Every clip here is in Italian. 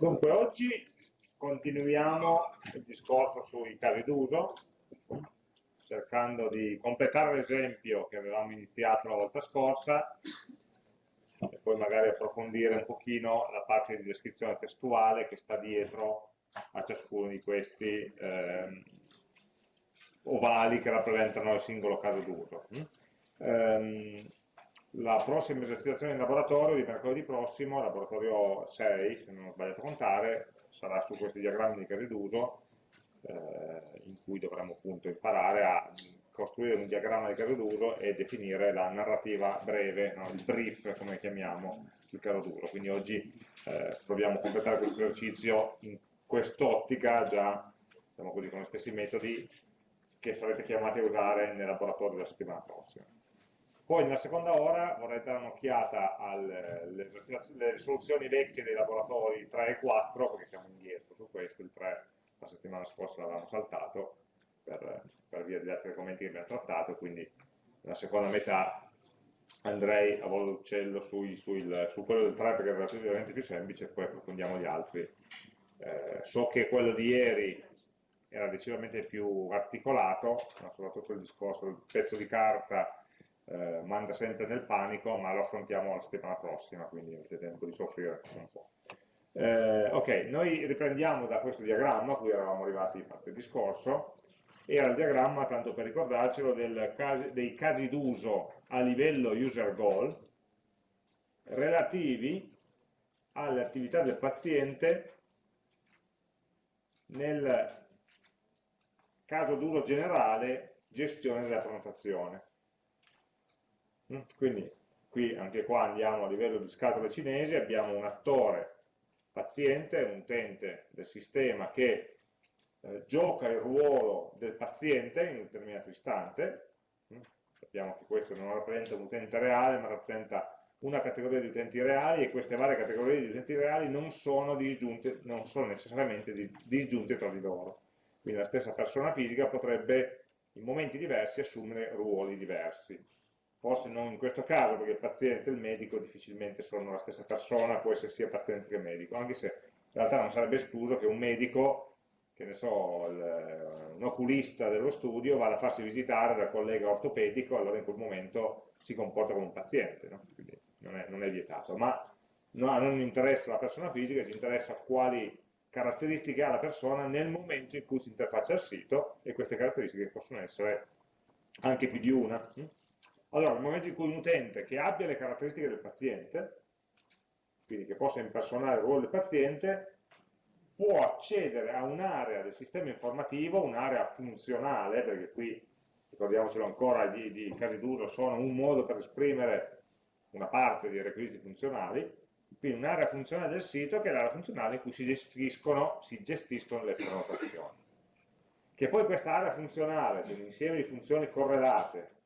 Dunque, oggi continuiamo il discorso sui casi d'uso, cercando di completare l'esempio che avevamo iniziato la volta scorsa e poi magari approfondire un pochino la parte di descrizione testuale che sta dietro a ciascuno di questi eh, ovali che rappresentano il singolo caso d'uso. Um, la prossima esercitazione in laboratorio di mercoledì prossimo, laboratorio 6, se non ho sbagliato a contare, sarà su questi diagrammi di casi d'uso, eh, in cui dovremo appunto imparare a costruire un diagramma di caso d'uso e definire la narrativa breve, no? il brief come chiamiamo il caso d'uso. Quindi oggi eh, proviamo a completare questo esercizio in quest'ottica già diciamo così, con gli stessi metodi che sarete chiamati a usare nel laboratorio della settimana prossima. Poi nella seconda ora vorrei dare un'occhiata alle risoluzioni vecchie dei laboratori 3 e 4, perché siamo indietro su questo, il 3 la settimana scorsa l'avevamo saltato per, per, via degli altri argomenti che abbiamo trattato, quindi nella seconda metà andrei a volo d'uccello su quello del 3 perché è relativamente più semplice e poi approfondiamo gli altri. Eh, so che quello di ieri era decisamente più articolato, soprattutto il discorso del pezzo di carta eh, manda sempre nel panico, ma lo affrontiamo la settimana prossima, quindi avete tempo di soffrire un po'. Eh, ok, noi riprendiamo da questo diagramma, a cui eravamo arrivati parte discorso, era il diagramma, tanto per ricordarcelo, casi, dei casi d'uso a livello user goal relativi alle attività del paziente nel caso d'uso generale gestione della prenotazione. Mm, quindi qui anche qua andiamo a livello di scatole cinesi, abbiamo un attore paziente, un utente del sistema che eh, gioca il ruolo del paziente in un determinato istante, mm, sappiamo che questo non rappresenta un utente reale, ma rappresenta una categoria di utenti reali e queste varie categorie di utenti reali non sono, disgiunte, non sono necessariamente disgiunte tra di loro. Quindi la stessa persona fisica potrebbe in momenti diversi assumere ruoli diversi forse non in questo caso, perché il paziente e il medico difficilmente sono la stessa persona, può essere sia paziente che medico, anche se in realtà non sarebbe escluso che un medico, che ne so, il, un oculista dello studio, vada a farsi visitare dal collega ortopedico, allora in quel momento si comporta come un paziente, no? quindi non è, non è, vietato, ma no, non interessa la persona fisica, ci interessa quali caratteristiche ha la persona nel momento in cui si interfaccia al sito e queste caratteristiche possono essere anche più di una. Hm? Allora, nel momento in cui un utente che abbia le caratteristiche del paziente, quindi che possa impersonare il ruolo del paziente, può accedere a un'area del sistema informativo, un'area funzionale, perché qui, ricordiamocelo ancora, i casi d'uso sono un modo per esprimere una parte dei requisiti funzionali, quindi un'area funzionale del sito che è l'area funzionale in cui si gestiscono, si gestiscono le prenotazioni. Che poi questa area funzionale, quindi un insieme di funzioni correlate,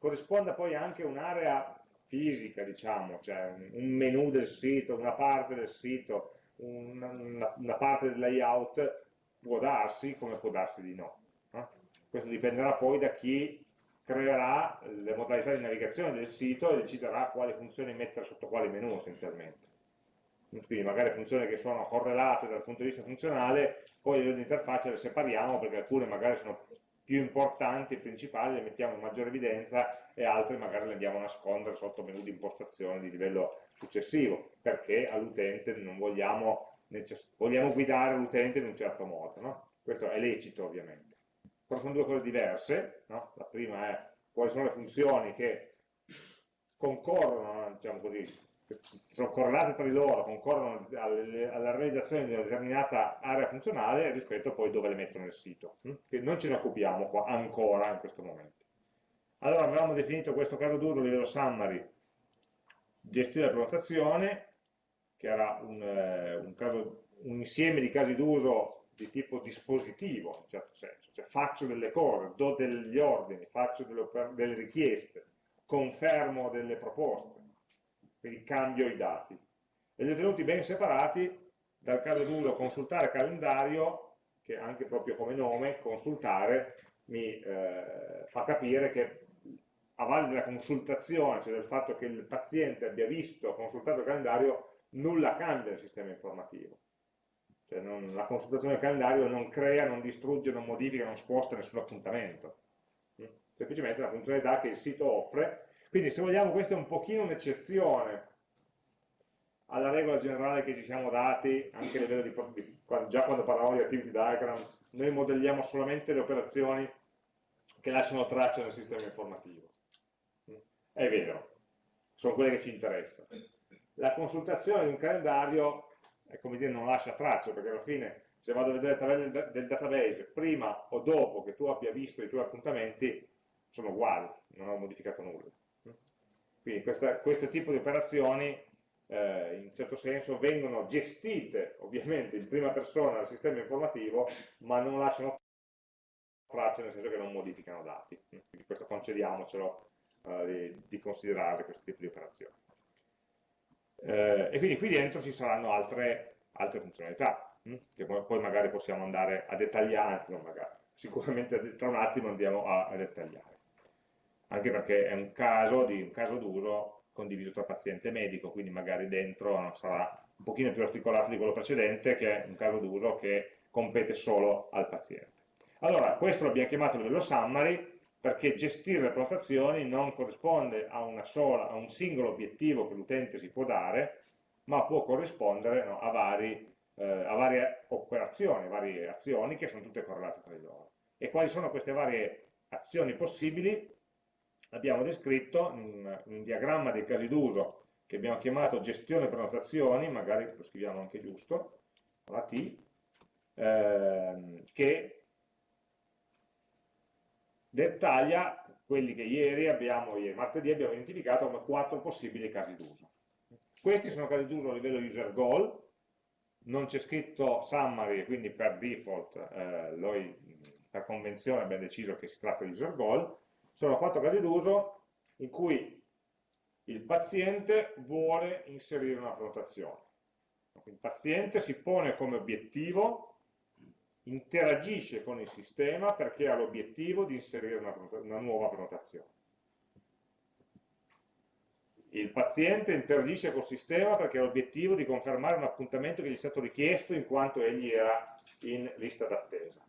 corrisponda poi anche a un'area fisica, diciamo, cioè un menu del sito, una parte del sito, una, una, parte del layout, può darsi come può darsi di no. no? Questo dipenderà poi da chi creerà le modalità di navigazione del sito e deciderà quali funzioni mettere sotto quali menu essenzialmente. Quindi magari funzioni che sono correlate dal punto di vista funzionale, poi di interfaccia le separiamo perché alcune magari sono più importanti e principali le mettiamo in maggiore evidenza e altre magari le andiamo a nascondere sotto menu di impostazione di livello successivo, perché all'utente non vogliamo, vogliamo guidare l'utente in un certo modo. No? Questo è lecito ovviamente. Però sono due cose diverse, no? la prima è quali sono le funzioni che concorrono, diciamo così, sono correlate tra di loro, concorrono alla realizzazione di una determinata area funzionale rispetto a poi dove le mettono nel sito. Hm? Che non ce ne occupiamo qua ancora in questo momento. Allora avevamo definito questo caso d'uso a livello summary, gestire la prenotazione, che era un, eh, un, caso, un insieme di casi d'uso di tipo dispositivo, in certo senso, cioè faccio delle cose, do degli ordini, faccio delle, delle richieste, confermo delle proposte, quindi cambio i dati. E li ho tenuti ben separati dal caso d'uso consultare calendario, che anche proprio come nome, consultare, mi eh, fa capire che a valle della consultazione, cioè del fatto che il paziente abbia visto, consultato il calendario, nulla cambia nel sistema informativo. Cioè non, la consultazione del calendario non crea, non distrugge, non modifica, non sposta nessun appuntamento. Mm? Semplicemente una funzionalità che il sito offre. Quindi se vogliamo questa è un pochino un'eccezione alla regola generale che ci siamo dati, anche a livello di, di già quando parlavamo di activity diagram, noi modelliamo solamente le operazioni che lasciano traccia nel sistema informativo. È vero, sono quelle che ci interessano. La consultazione di un calendario è come dire non lascia traccia, perché alla fine se vado a vedere le tabelle del database prima o dopo che tu abbia visto i tuoi appuntamenti, sono uguali, non ho modificato nulla. Quindi questa, questo tipo di operazioni eh, in certo senso vengono gestite ovviamente in prima persona dal sistema informativo, ma non lasciano traccia nel senso che non modificano dati. Quindi questo concediamocelo eh, di, di, considerare questo tipo di operazioni. Eh, e quindi qui dentro ci saranno altre, altre funzionalità, hm? che poi magari possiamo andare a dettagliare, anzi non magari, sicuramente tra un attimo andiamo a, a dettagliare. Anche perché è un caso d'uso condiviso tra paziente e medico, quindi magari dentro sarà un pochino più articolato di quello precedente, che è un caso d'uso che compete solo al paziente. Allora, questo l'abbiamo chiamato livello summary, perché gestire le prenotazioni non corrisponde a, sola, a un singolo obiettivo che l'utente si può dare, ma può corrispondere no, a, vari, eh, a, varie operazioni, varie azioni che sono tutte correlate tra di loro. E quali sono queste varie azioni possibili? Abbiamo descritto in un diagramma dei casi d'uso che abbiamo chiamato gestione prenotazioni, magari lo scriviamo anche giusto, con la T, ehm, che dettaglia quelli che ieri abbiamo, ieri martedì abbiamo identificato come quattro possibili casi d'uso. Questi sono casi d'uso a livello user goal, non c'è scritto summary, quindi per default, eh, noi per convenzione abbiamo deciso che si tratta di user goal, sono quattro casi d'uso in cui il paziente vuole inserire una prenotazione. Il paziente si pone come obiettivo, interagisce con il sistema perché ha l'obiettivo di inserire una, una nuova prenotazione. Il paziente interagisce col sistema perché ha l'obiettivo di confermare un appuntamento che gli è stato richiesto in quanto egli era in lista d'attesa.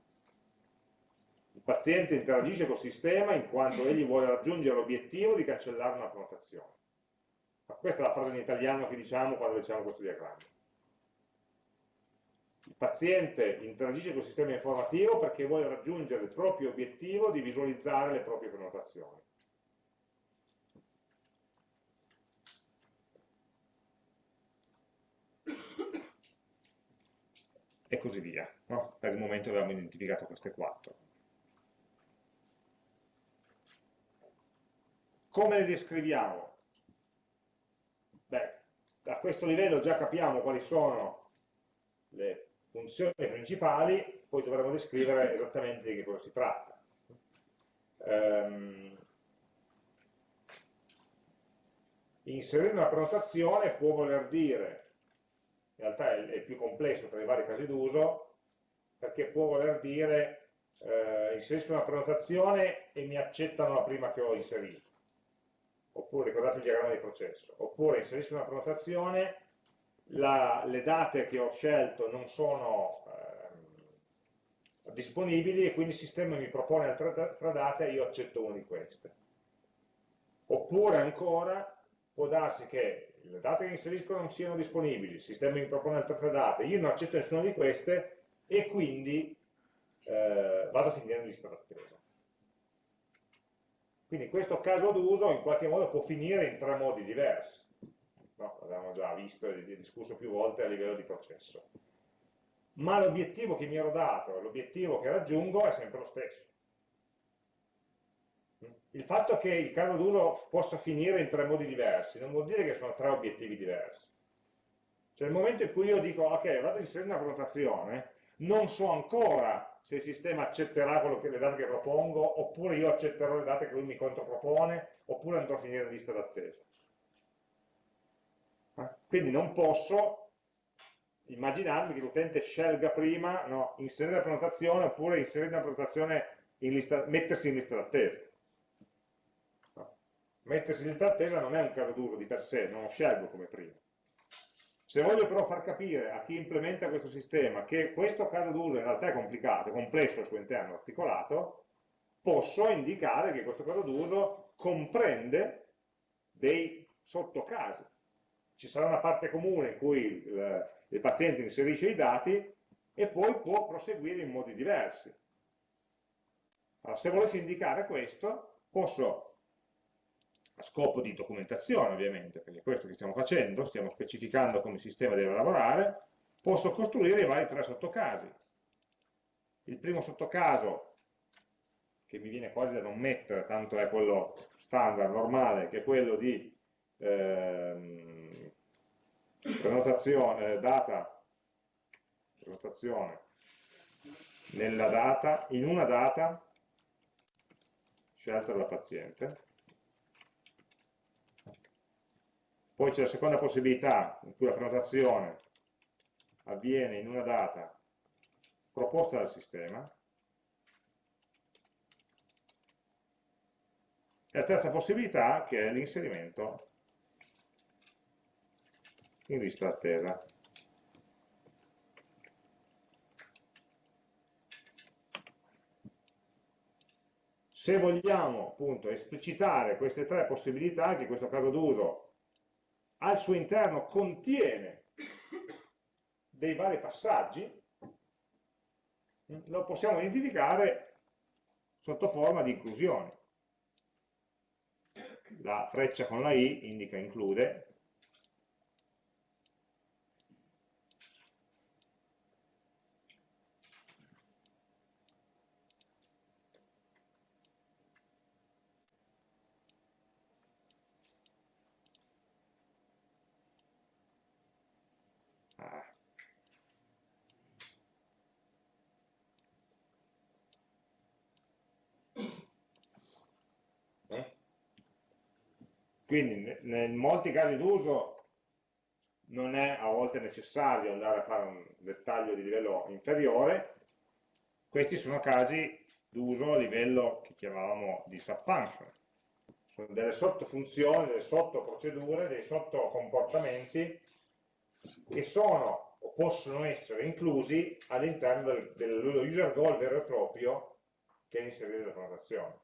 Paziente interagisce col sistema in quanto egli vuole raggiungere l'obiettivo di cancellare una prenotazione. Questa è la frase in italiano che diciamo quando diciamo questo diagramma. Il paziente interagisce col sistema informativo perché vuole raggiungere il proprio obiettivo di visualizzare le proprie prenotazioni. E così via. No? Per il momento abbiamo identificato queste quattro. Come le descriviamo? Beh, a questo livello già capiamo quali sono le funzioni principali, poi dovremo descrivere esattamente di che cosa si tratta. Um, inserire una prenotazione può voler dire, in realtà è, è più complesso tra i vari casi d'uso, perché può voler dire eh, inserisco una prenotazione e mi accettano la prima che ho inserito oppure ricordate il diagramma di processo, oppure inserisco una prenotazione, la, le date che ho scelto non sono eh, disponibili e quindi il sistema mi propone altre, altre date e io accetto una di queste. Oppure ancora può darsi che le date che inserisco non siano disponibili, il sistema mi propone altre date, io non accetto nessuna di queste e quindi eh, vado a finire in lista d'attesa. Quindi questo caso d'uso in qualche modo può finire in tre modi diversi. No, l'abbiamo già visto e discusso più volte a livello di processo. Ma l'obiettivo che mi ero dato, l'obiettivo che raggiungo è sempre lo stesso. Il fatto che il caso d'uso possa finire in tre modi diversi non vuol dire che sono tre obiettivi diversi. Cioè nel momento in cui io dico, ok, vado a inserire una prenotazione, non so ancora se il sistema accetterà che, le date che propongo, oppure io accetterò le date che lui mi contropropone, oppure andrò a finire in lista d'attesa. Eh? Quindi non posso immaginarmi che l'utente scelga prima no, inserire la prenotazione oppure inserire una prenotazione in lista, mettersi in lista d'attesa. No. Mettersi in lista d'attesa non è un caso d'uso di per sé, non lo scelgo come prima. Se voglio però far capire a chi implementa questo sistema che questo caso d'uso in realtà è complicato, è complesso al suo interno, articolato, posso indicare che questo caso d'uso comprende dei sottocasi. Ci sarà una parte comune in cui il, il paziente inserisce i dati e poi può proseguire in modi diversi. Allora, se volessi indicare questo, posso a scopo di documentazione ovviamente, perché è questo che stiamo facendo, stiamo specificando come il sistema deve lavorare, posso costruire i vari tre sottocasi. Il primo sottocaso, che mi viene quasi da non mettere, tanto è quello standard, normale, che è quello di ehm, prenotazione, data, prenotazione nella data, in una data scelta dalla paziente, Poi c'è la seconda possibilità in cui la prenotazione avviene in una data proposta dal sistema. E la terza possibilità che è l'inserimento in lista d'attesa. Se vogliamo appunto esplicitare queste tre possibilità, che in questo caso d'uso al suo interno contiene dei vari passaggi, lo possiamo identificare sotto forma di inclusioni. La freccia con la i indica include, Quindi in molti casi d'uso non è a volte necessario andare a fare un dettaglio di livello inferiore, questi sono casi d'uso a livello che chiamavamo di subfunction, sono delle sottofunzioni, delle sottoprocedure, dei sottocomportamenti che sono o possono essere inclusi all'interno del, dello user goal vero e proprio che è inserito nella prenotazione.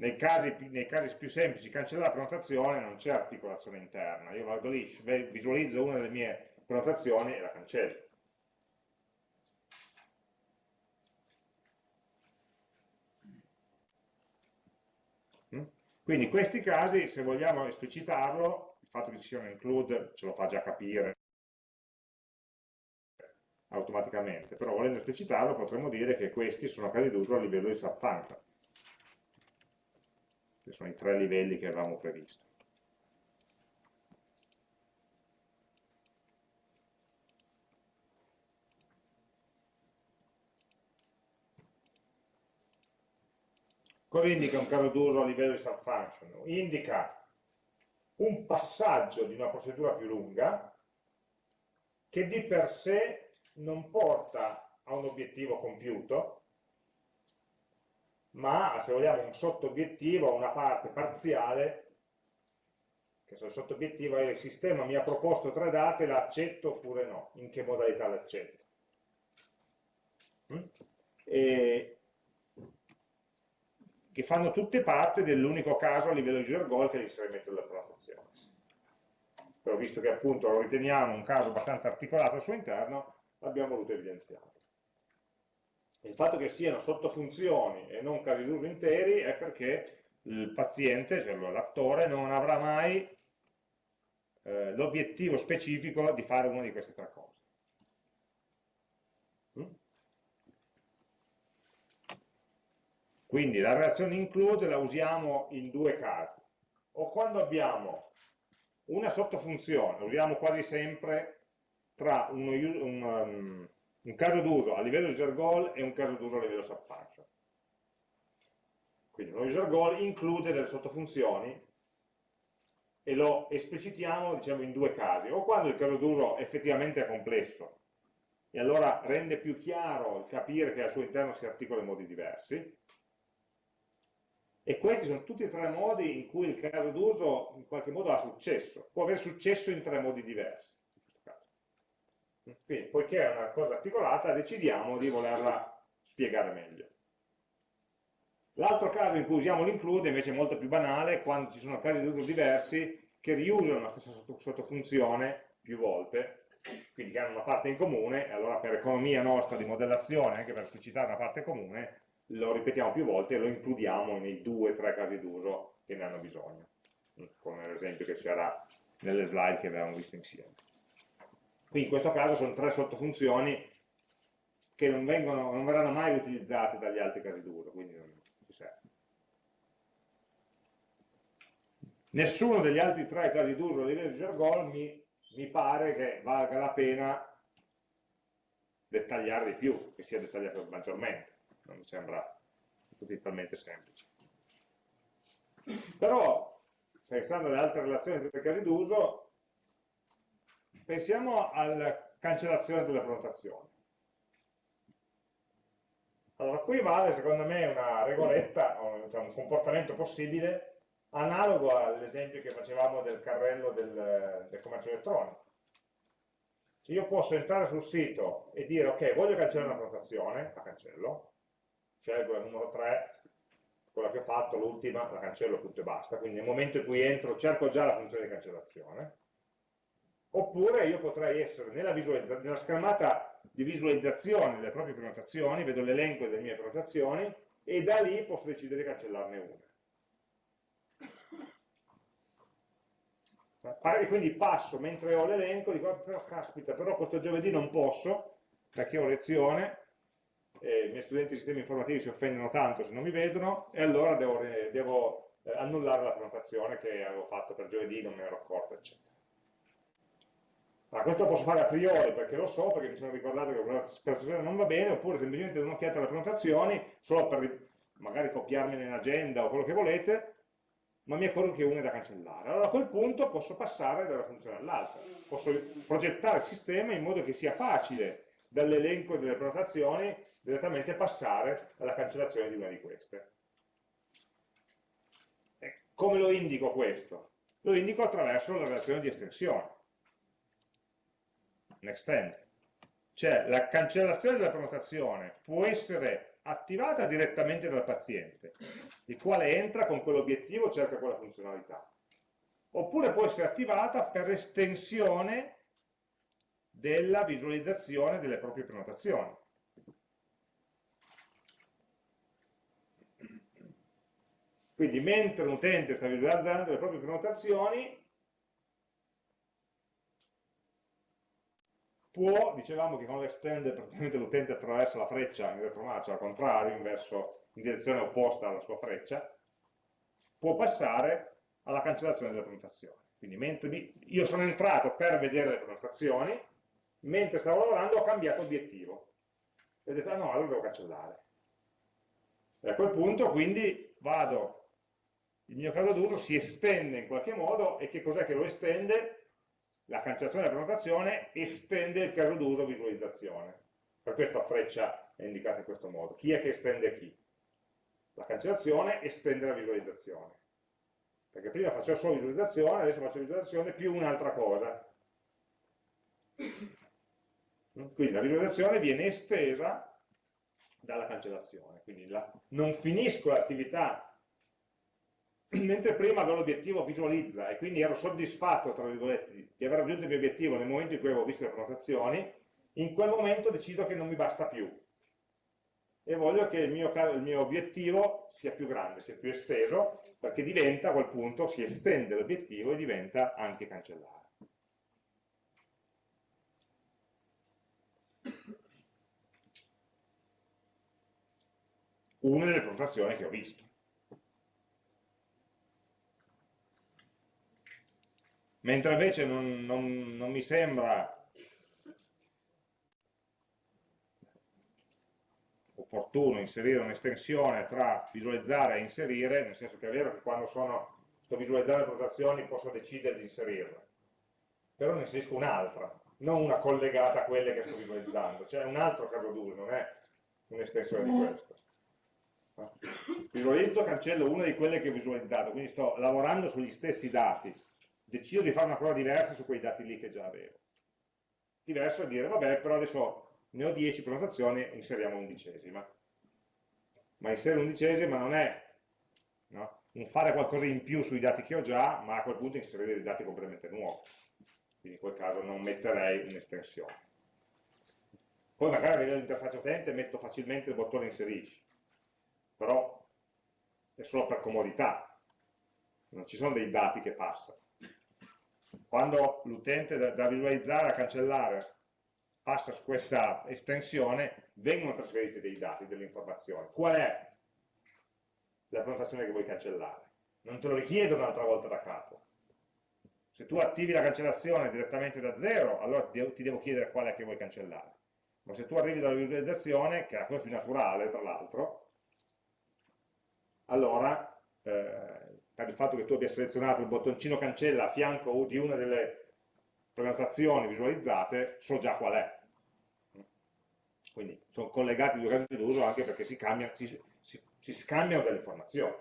Nei casi, nei casi, più semplici cancellare la prenotazione non c'è articolazione interna, io vado lì, visualizzo una delle mie prenotazioni e la cancello. Mm? Quindi in questi casi, se vogliamo esplicitarlo, il fatto che ci sia un include ce lo fa già capire automaticamente, però volendo esplicitarlo potremmo dire che questi sono casi d'uso a livello di subfunction che sono i tre livelli che avevamo previsto. Cosa indica un caso d'uso a livello di subfunction? Indica un passaggio di una procedura più lunga che di per sé non porta a un obiettivo compiuto, ma se vogliamo un sottobiettivo, una parte parziale, che il sottobiettivo è il sistema mi ha proposto tre date, l'accetto oppure no, in che modalità l'accetto. Mm? che fanno tutte parte dell'unico caso a livello di user goal che è l'inserimento della prenotazione. Però visto che appunto lo riteniamo un caso abbastanza articolato al suo interno, l'abbiamo voluto evidenziare. Il fatto che siano sottofunzioni e non casi d'uso interi è perché il paziente, cioè l'attore, non avrà mai eh, l'obiettivo specifico di fare una di queste tre cose. Mm? Quindi la relazione include la usiamo in due casi. O quando abbiamo una sottofunzione, usiamo quasi sempre tra uno, un, um, un caso d'uso a livello user goal e un caso d'uso a livello subfunction. Quindi un user goal include delle sottofunzioni e lo esplicitiamo diciamo, in due casi, o quando il caso d'uso effettivamente è complesso e allora rende più chiaro il capire che al suo interno si articola in modi diversi, E questi sono tutti e tre modi in cui il caso d'uso in qualche modo ha successo, può avere successo in tre modi diversi. Quindi, poiché è una cosa articolata, decidiamo di volerla spiegare meglio. L'altro caso in cui usiamo l'include invece è molto più banale, quando ci sono casi d'uso diversi che riusano la stessa sottofunzione più volte, quindi che hanno una parte in comune, e allora per economia nostra di modellazione, anche per esplicitare una parte comune, lo ripetiamo più volte e lo includiamo nei due o tre casi d'uso che ne hanno bisogno, come l'esempio che c'era nelle slide che avevamo visto insieme. Qui in questo caso sono tre sottofunzioni che non, vengono, non verranno mai utilizzate dagli altri casi d'uso, quindi non ci serve. Nessuno degli altri tre casi d'uso a livello di Jargon mi, mi pare che valga la pena dettagliare di più, che sia dettagliato maggiormente non mi sembra così talmente semplice. Però, pensando alle altre relazioni tra i casi d'uso, pensiamo alla cancellazione delle prenotazioni. Allora, qui vale secondo me una regoletta, cioè un comportamento possibile analogo all'esempio che facevamo del carrello del, del commercio elettronico. Cioè io posso entrare sul sito e dire ok, voglio cancellare una prenotazione, la cancello, scelgo la numero 3, quella che ho fatto, l'ultima, la cancello tutto e basta, quindi nel momento in cui entro cerco già la funzione di cancellazione, oppure io potrei essere nella, nella schermata di visualizzazione delle proprie prenotazioni, vedo l'elenco delle mie prenotazioni e da lì posso decidere di cancellarne una. E quindi passo mentre ho l'elenco, dico, però caspita, però questo giovedì non posso, perché ho lezione, i miei studenti di sistemi informativi si offendono tanto se non mi vedono e allora devo, devo eh, annullare la prenotazione che avevo fatto per giovedì, non me ne ero accorto, eccetera. Allora, questo lo posso fare a priori perché lo so, perché mi sono ricordato che la prenotazione non va bene, oppure semplicemente do un'occhiata alle prenotazioni, solo per magari copiarmi in agenda o quello che volete, ma mi accorgo che una è da cancellare. Allora a quel punto posso passare da una funzione all'altra, posso progettare il sistema in modo che sia facile dall'elenco delle prenotazioni direttamente passare alla cancellazione di una di queste. E come lo indico questo? Lo indico attraverso la relazione di estensione, un extend. Cioè la cancellazione della prenotazione può essere attivata direttamente dal paziente, il quale entra con quell'obiettivo, cerca quella funzionalità. Oppure può essere attivata per estensione della visualizzazione delle proprie prenotazioni. Quindi mentre un utente sta visualizzando le proprie prenotazioni, può, dicevamo che con l'extend praticamente l'utente attraversa la freccia in retromarcia, al contrario, in, verso, in direzione opposta alla sua freccia, può passare alla cancellazione delle prenotazioni. Quindi mentre mi, io sono entrato per vedere le prenotazioni, mentre stavo lavorando ho cambiato obiettivo. E ho detto, ah no, allora devo cancellare. E a quel punto quindi vado il mio caso d'uso si estende in qualche modo e che cos'è che lo estende? La cancellazione della prenotazione estende il caso d'uso visualizzazione. Per questo a freccia è indicata in questo modo. Chi è che estende chi? La cancellazione estende la visualizzazione. Perché prima facevo solo visualizzazione, adesso faccio visualizzazione più un'altra cosa. Quindi la visualizzazione viene estesa dalla cancellazione. Quindi la, non finisco l'attività mentre prima avevo l'obiettivo visualizza e quindi ero soddisfatto, tra virgolette, di aver raggiunto il mio obiettivo nel momento in cui avevo visto le prenotazioni, in quel momento decido che non mi basta più e voglio che il mio, il mio obiettivo sia più grande, sia più esteso, perché diventa a quel punto, si estende l'obiettivo e diventa anche cancellare. Una delle prenotazioni che ho visto. Mentre invece non, non, non mi sembra opportuno inserire un'estensione tra visualizzare e inserire, nel senso che è vero che quando sono, sto visualizzando le prenotazioni posso decidere di inserirle, però ne inserisco un'altra, non una collegata a quelle che sto visualizzando, cioè un altro caso d'uso, non è un'estensione di questo. Visualizzo, cancello una di quelle che ho visualizzato, quindi sto lavorando sugli stessi dati, decido di fare una cosa diversa su quei dati lì che già avevo. Diverso è dire, vabbè, però adesso ne ho 10 prenotazioni, inseriamo l'undicesima. Ma inserire l'undicesima non è no? un fare qualcosa in più sui dati che ho già, ma a quel punto inserire dei dati completamente nuovi. Quindi in quel caso non metterei un'estensione. Poi magari a livello di interfaccia utente metto facilmente il bottone inserisci, però è solo per comodità, non ci sono dei dati che passano. Quando l'utente da, da visualizzare a cancellare passa su questa estensione, vengono trasferiti dei dati, delle informazioni. Qual è la prenotazione che vuoi cancellare? Non te lo richiedo un'altra volta da capo. Se tu attivi la cancellazione direttamente da zero, allora ti devo chiedere qual è che vuoi cancellare. Ma se tu arrivi dalla visualizzazione, che è la cosa più naturale tra l'altro, allora eh, per il fatto che tu abbia selezionato il bottoncino cancella a fianco di una delle prenotazioni visualizzate, so già qual è. Quindi sono collegati i due casi d'uso anche perché si, cambia, si, si, si scambiano delle informazioni.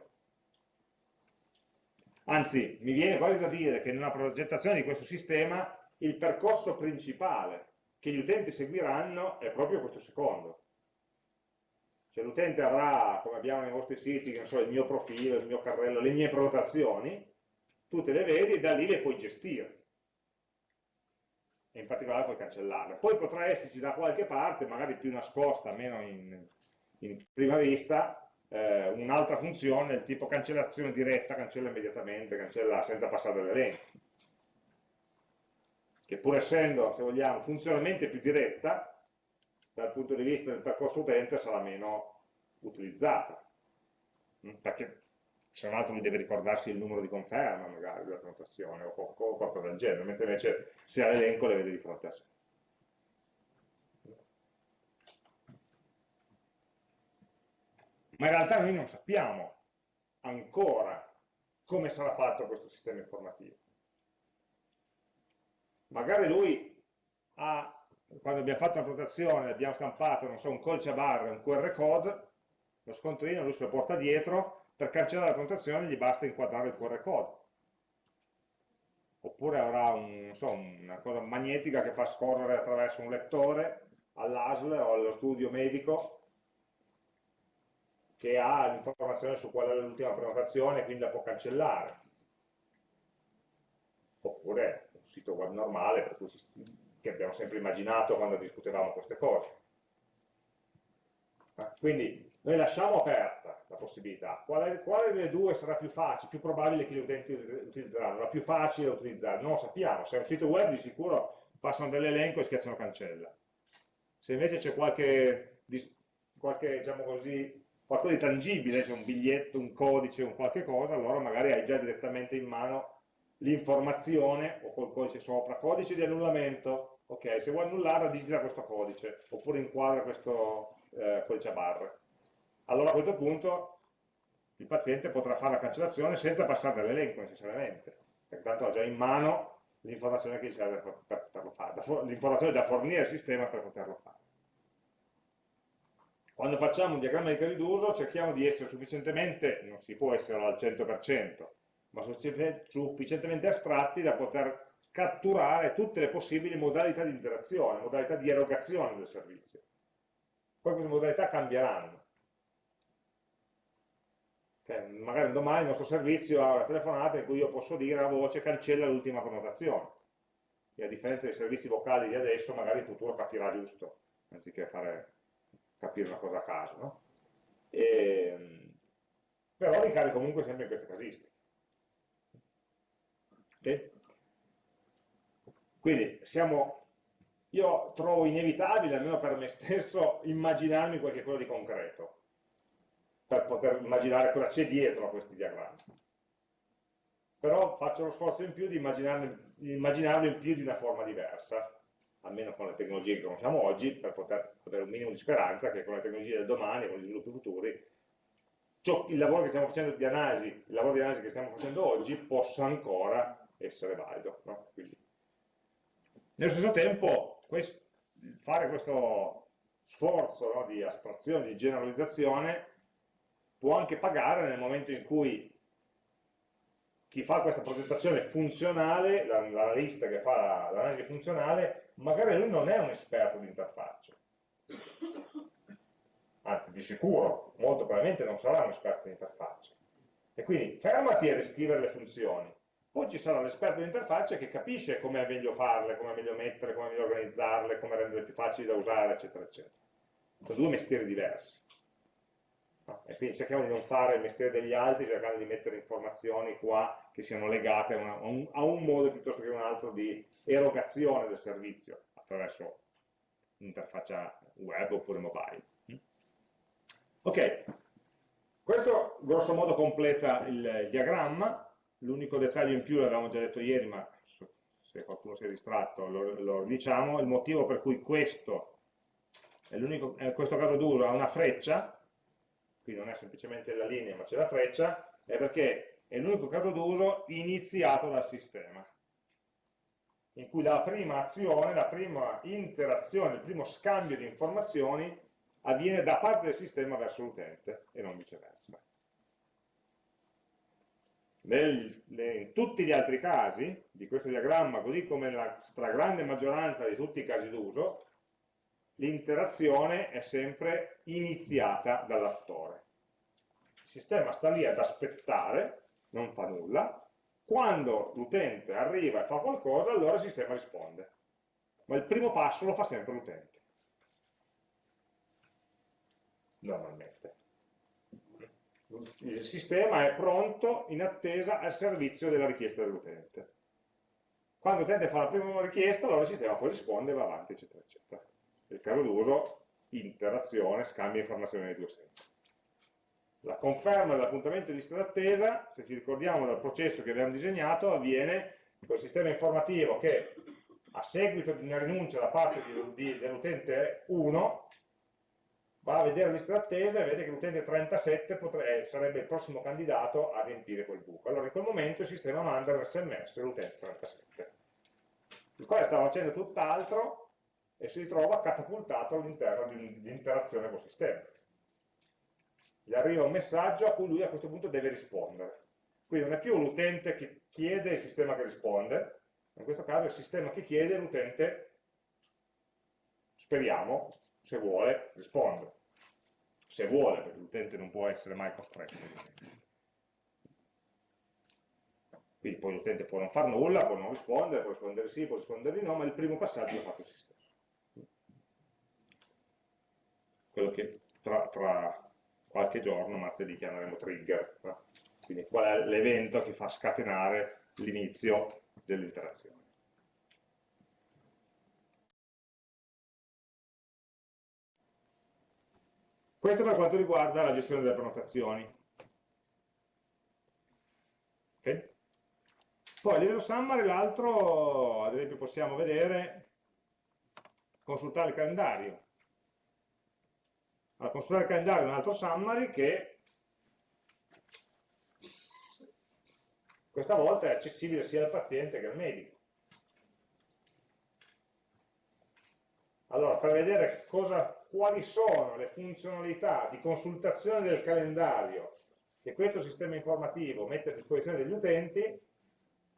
Anzi, mi viene quasi da dire che nella progettazione di questo sistema il percorso principale che gli utenti seguiranno è proprio questo secondo. Se l'utente avrà, come abbiamo nei vostri siti, so, il mio profilo, il mio carrello, le mie prenotazioni, tu te le vedi e da lì le puoi gestire e in particolare puoi cancellarle. Poi potrà esserci da qualche parte, magari più nascosta, meno in, in prima vista, eh, un'altra funzione del tipo cancellazione diretta, cancella immediatamente, cancella senza passare dall'elenco. Che pur essendo, se vogliamo, funzionalmente più diretta, dal punto di vista del percorso utente sarà meno utilizzata. Perché se non altro lui deve ricordarsi il numero di conferma magari della prenotazione o qualcosa del genere, mentre invece se ha l'elenco le vede di fronte a sé. Ma in realtà noi non sappiamo ancora come sarà fatto questo sistema informativo. Magari lui ha, quando abbiamo fatto una prenotazione, abbiamo stampato, so, un codice a barre, un QR code, lo scontrino, lui se lo porta dietro, per cancellare la prenotazione gli basta inquadrare il QR code. Oppure avrà un, so, una cosa magnetica che fa scorrere attraverso un lettore all'ASL o allo studio medico che ha l'informazione su qual è l'ultima prenotazione e quindi la può cancellare. Oppure un sito web normale si, che abbiamo sempre immaginato quando discutevamo queste cose. Quindi noi lasciamo aperta la possibilità. Quale, quale, delle due sarà più facile, più probabile che gli utenti utilizzeranno? La più facile da utilizzare? Non lo sappiamo. Se è un sito web di sicuro passano dell'elenco e schiacciano cancella. Se invece c'è qualche, qualche diciamo così, qualcosa di tangibile, c'è un biglietto, un codice, un qualche cosa, allora magari hai già direttamente in mano l'informazione o col codice sopra, codice di annullamento, ok, se vuoi annullare digita questo codice, oppure inquadra questo eh, codice a barre allora a questo punto il paziente potrà fare la cancellazione senza passare dall'elenco necessariamente, perché tanto ha già in mano l'informazione che gli serve per, per poterlo fare, l'informazione da fornire al sistema per poterlo fare. Quando facciamo un diagramma di casi d'uso cerchiamo di essere sufficientemente, non si può essere al 100%, ma sufficientemente astratti da poter catturare tutte le possibili modalità di interazione, modalità di erogazione del servizio. Poi queste modalità cambieranno, cioè, magari domani il nostro servizio ha una telefonata in cui io posso dire a voce cancella l'ultima connotazione. E a differenza dei servizi vocali di adesso, magari in futuro capirà giusto, anziché fare, capire una cosa a caso. No? E, ehm, però ricade comunque sempre in queste casistiche. Okay? Quindi siamo, io trovo inevitabile, almeno per me stesso, immaginarmi qualche cosa di concreto per poter immaginare cosa c'è dietro a questi diagrammi. Però faccio lo sforzo in più di immaginarlo in più di una forma diversa, almeno con le tecnologie che conosciamo oggi, per poter avere un minimo di speranza che con le tecnologie del domani, con gli sviluppi futuri, ciò, il lavoro che stiamo facendo di analisi, il lavoro di analisi che stiamo facendo oggi possa ancora essere valido. No? Nello stesso tempo, questo, fare questo sforzo no, di astrazione, di generalizzazione, può anche pagare nel momento in cui chi fa questa progettazione funzionale, l'analista che fa l'analisi funzionale, magari lui non è un esperto di interfacce. Anzi, di sicuro, molto probabilmente non sarà un esperto di interfacce. E quindi fermati a riscrivere le funzioni. Poi ci sarà l'esperto di interfacce che capisce come è meglio farle, come è meglio mettere, come è meglio organizzarle, come renderle più facili da usare, eccetera, eccetera. Sono due mestieri diversi. E quindi cerchiamo di non fare il mestiere degli altri, cercando di mettere informazioni qua che siano legate a, a, un, a un, modo piuttosto che un altro di erogazione del servizio attraverso un'interfaccia web oppure mobile. Ok, questo grosso modo completa il, il diagramma, l'unico dettaglio in più l'avevamo già detto ieri, ma se qualcuno si è distratto lo, lo diciamo, il motivo per cui questo, è in questo caso d'uso, ha una freccia, qui non è semplicemente la linea ma c'è la freccia, è perché è l'unico caso d'uso iniziato dal sistema, in cui la prima azione, la prima interazione, il primo scambio di informazioni avviene da parte del sistema verso l'utente e non viceversa. Nel, in tutti gli altri casi di questo diagramma, così come nella stragrande maggioranza di tutti i casi d'uso, l'interazione è sempre iniziata dall'attore. Il sistema sta lì ad aspettare, non fa nulla, quando l'utente arriva e fa qualcosa, allora il sistema risponde. Ma il primo passo lo fa sempre l'utente. Normalmente. Il sistema è pronto in attesa al servizio della richiesta dell'utente. Quando l'utente fa la prima richiesta, allora il sistema poi risponde e va avanti, eccetera, eccetera il caso d'uso, interazione, scambio informazioni nei due sensi. La conferma dell'appuntamento di lista d'attesa, se ci ricordiamo dal processo che abbiamo disegnato, avviene col sistema informativo che a seguito di una rinuncia da parte dell'utente 1 va a vedere lista d'attesa e vede che l'utente 37 potrebbe, sarebbe il prossimo candidato a riempire quel buco. Allora in quel momento il sistema manda un sms all'utente 37, il quale sta facendo tutt'altro e si ritrova catapultato all'interno di un'interazione col sistema. Gli arriva un messaggio a cui lui a questo punto deve rispondere. Quindi non è più l'utente che chiede e il sistema che risponde, in questo caso è il sistema che chiede e l'utente, speriamo, se vuole, risponde. Se vuole, perché l'utente non può essere mai costretto. Quindi poi l'utente può non fare nulla, può non rispondere, può rispondere sì, può rispondere di no, ma il primo passaggio l'ha fatto il sistema quello che tra, tra qualche giorno, martedì, chiameremo trigger. Quindi qual è l'evento che fa scatenare l'inizio dell'interazione. Questo per quanto riguarda la gestione delle prenotazioni. Okay? Poi a livello summary l'altro, ad esempio possiamo vedere, consultare il calendario a consultare il calendario un altro summary che questa volta è accessibile sia al paziente che al medico. Allora, per vedere cosa, quali sono le funzionalità di consultazione del calendario che questo sistema informativo mette a disposizione degli utenti,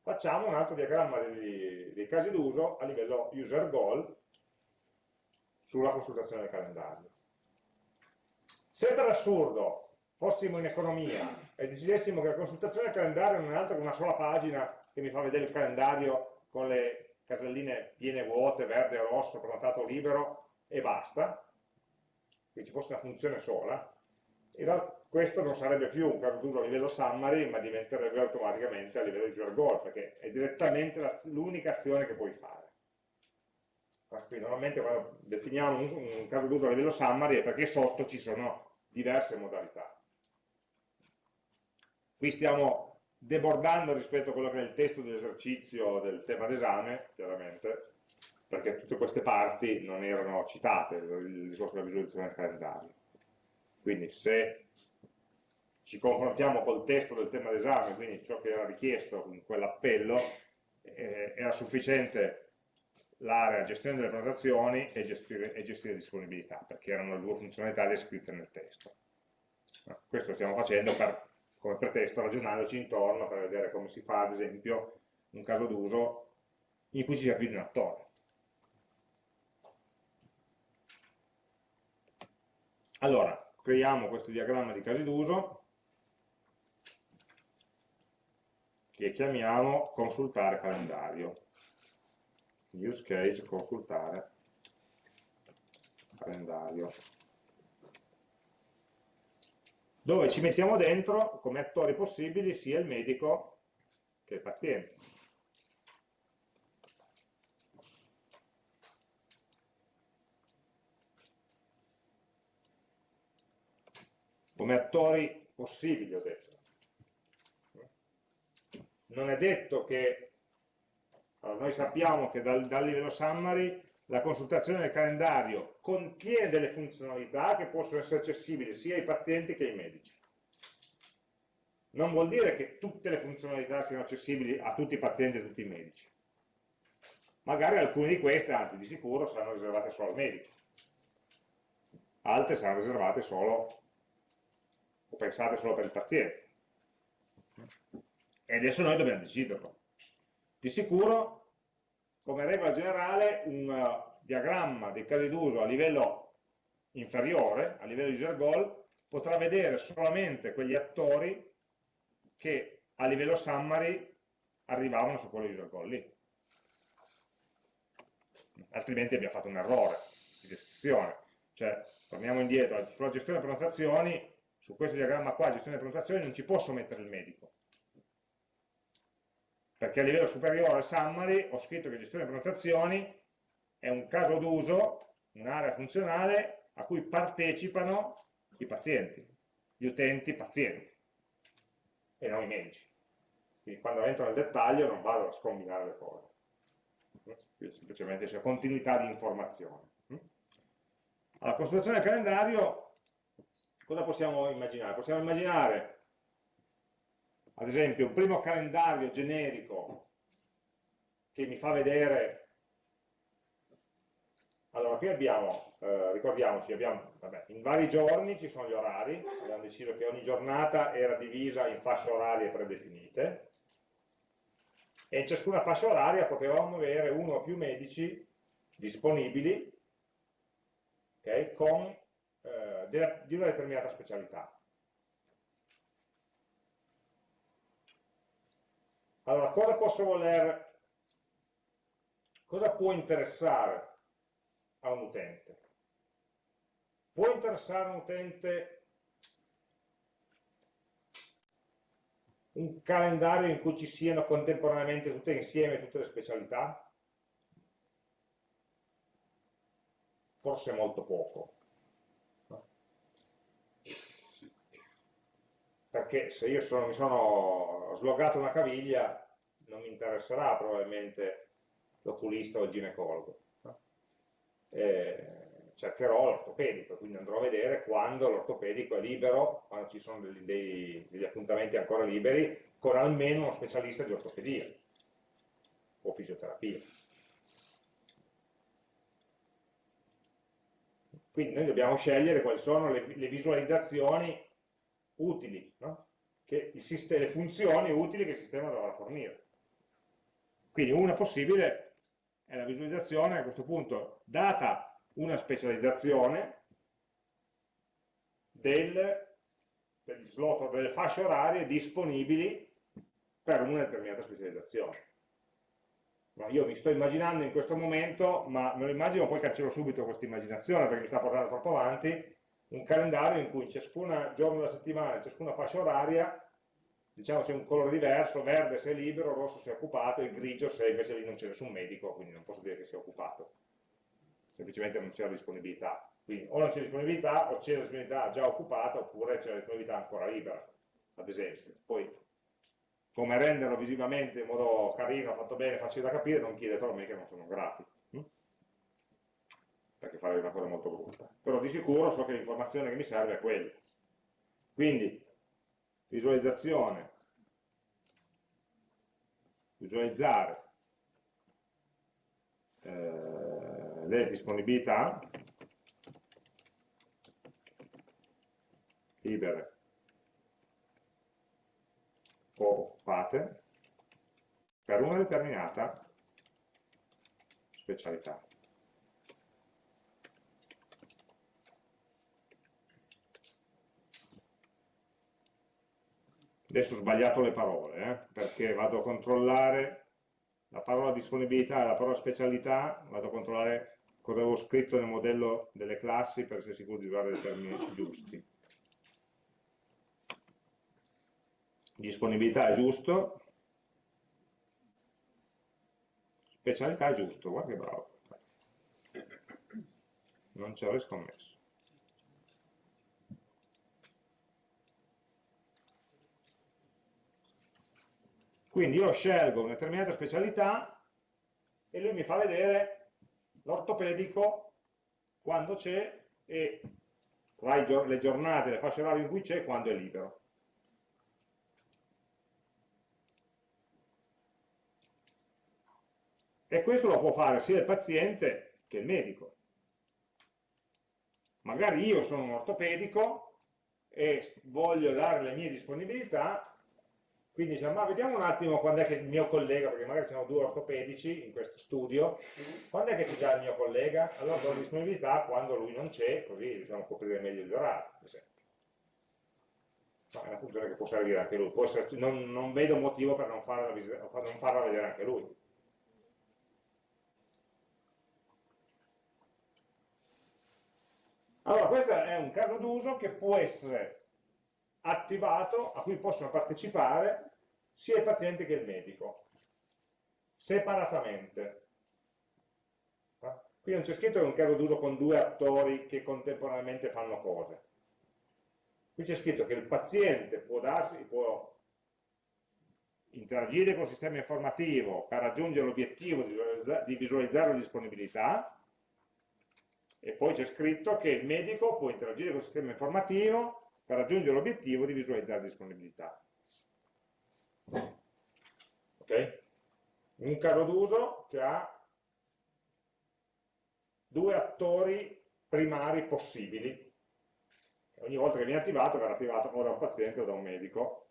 facciamo un altro diagramma dei, dei casi d'uso a livello user goal sulla consultazione del calendario. Se per assurdo fossimo in economia e decidessimo che la consultazione del calendario non è altro che una sola pagina che mi fa vedere il calendario con le caselline piene vuote, verde e rosso, prenotato libero e basta, che ci fosse una funzione sola, in realtà questo non sarebbe più un caso d'uso a livello summary, ma diventerebbe automaticamente a livello user goal, perché è direttamente l'unica azione che puoi fare. Quindi normalmente quando definiamo un, un caso d'uso a livello summary è perché sotto ci sono diverse modalità. Qui stiamo debordando rispetto a quello che è il testo dell'esercizio del tema d'esame, chiaramente, perché tutte queste parti non erano citate, il discorso della visualizzazione del calendario. Quindi se ci confrontiamo col testo del tema d'esame, quindi ciò che era richiesto in quell'appello, eh, era sufficiente l'area gestione delle prenotazioni e gestire, e gestire disponibilità, perché erano le due funzionalità descritte nel testo. Questo stiamo facendo per, come pretesto ragionandoci intorno per vedere come si fa, ad esempio, un caso d'uso in cui ci sia più di un attore. Allora, creiamo questo diagramma di casi d'uso che chiamiamo consultare calendario. Use case consultare calendario. Dove ci mettiamo dentro come attori possibili sia il medico che il paziente. Come attori possibili, ho detto. Non è detto che, allora, noi sappiamo che dal, dal livello summary la consultazione del calendario contiene delle funzionalità che possono essere accessibili sia ai pazienti che ai medici. Non vuol dire che tutte le funzionalità siano accessibili a tutti i pazienti e a tutti i medici. Magari alcune di queste, anzi di sicuro, saranno riservate solo al medico. Altre saranno riservate solo o pensate solo per il paziente. E adesso noi dobbiamo deciderlo. Di sicuro, come regola generale, un uh, diagramma dei casi d'uso a livello inferiore, a livello user goal, potrà vedere solamente quegli attori che a livello summary arrivavano su quello user goal lì. Altrimenti abbiamo fatto un errore di descrizione. Cioè, torniamo indietro, sulla gestione delle prenotazioni su questo diagramma qua, gestione delle prenotazioni, non ci posso mettere il medico. Perché a livello superiore summary ho scritto che gestione delle prenotazioni è un caso d'uso, un'area funzionale a cui partecipano i pazienti, gli utenti pazienti, e non i medici. Quindi quando entro nel dettaglio non vado a scombinare le cose. Semplicemente c'è continuità di informazione. Alla consultazione del calendario cosa possiamo immaginare? Possiamo immaginare, ad esempio, un primo calendario generico che mi fa vedere. Allora, qui abbiamo, eh, ricordiamoci, abbiamo, vabbè, in vari giorni ci sono gli orari, abbiamo deciso che ogni giornata era divisa in fasce orarie predefinite, e in ciascuna fascia oraria potevamo avere uno o più medici disponibili okay, con eh, di una determinata specialità. Allora, cosa posso voler, cosa può interessare a un utente? Può interessare a un utente un calendario in cui ci siano contemporaneamente tutte insieme tutte le specialità? Forse molto poco. Perché se io sono, mi sono slogato una caviglia non mi interesserà probabilmente l'oculista o il ginecologo. No? cercherò l'ortopedico, quindi andrò a vedere quando l'ortopedico è libero, quando ci sono degli, dei, degli appuntamenti ancora liberi, con almeno uno specialista di ortopedia o fisioterapia. Quindi noi dobbiamo scegliere quali sono le, le visualizzazioni utili, no? le funzioni utili che il sistema dovrà fornire. Quindi una possibile è la visualizzazione a questo punto, data una specializzazione del, degli slot delle fasce orarie disponibili per una determinata specializzazione. No, io mi sto immaginando in questo momento, ma me lo immagino, poi cancello subito questa immaginazione perché mi sta portando troppo avanti, un calendario in cui ciascun giorno della settimana, ciascuna fascia oraria, diciamo c'è un colore diverso, verde se è libero, rosso se è occupato e grigio se invece lì non c'è nessun medico, quindi non posso dire che sia occupato. Semplicemente non c'è la disponibilità. Quindi o non c'è disponibilità o c'è la disponibilità già occupata oppure c'è la disponibilità ancora libera, ad esempio. Poi come renderlo visivamente in modo carino, fatto bene, facile da capire, non chiedetelo a me che non sono un grafico perché farei una cosa molto brutta. Però di sicuro so che l'informazione che mi serve è quella. Quindi, visualizzazione, visualizzare eh, le disponibilità libere o occupate per una determinata specialità. Adesso ho sbagliato le parole, eh, perché vado a controllare la parola disponibilità e la parola specialità, vado a controllare cosa avevo scritto nel modello delle classi per essere sicuro di usare i termini giusti. Disponibilità è giusto, specialità è giusto, guarda che bravo. Non ci avrei scommesso. Quindi io scelgo una determinata specialità e lui mi fa vedere l'ortopedico quando c'è e tra le giornate, le fasce orarie in cui c'è, quando è libero. E questo lo può fare sia il paziente che il medico. Magari io sono un ortopedico e voglio dare le mie disponibilità quindi diciamo, ma vediamo un attimo quando è che il mio collega, perché magari ci sono due ortopedici in questo studio, quando è che c'è già il mio collega? Allora do disponibilità quando lui non c'è, così riusciamo a coprire meglio gli orari, per esempio. Ma è una funzione che può servire anche lui, essere, non, non, vedo motivo per non farla, non farla vedere anche lui. Allora, questo è un caso d'uso che può essere attivato, a cui possono partecipare sia il paziente che il medico, separatamente. Qui non c'è scritto che è un caso d'uso con due attori che contemporaneamente fanno cose. Qui c'è scritto che il paziente può, darsi, può interagire con il sistema informativo per raggiungere l'obiettivo di visualizzare la disponibilità e poi c'è scritto che il medico può interagire con il sistema informativo per raggiungere l'obiettivo di visualizzare la disponibilità. Okay? Un caso d'uso che ha due attori primari possibili. Ogni volta che viene attivato verrà attivato o da un paziente o da un medico,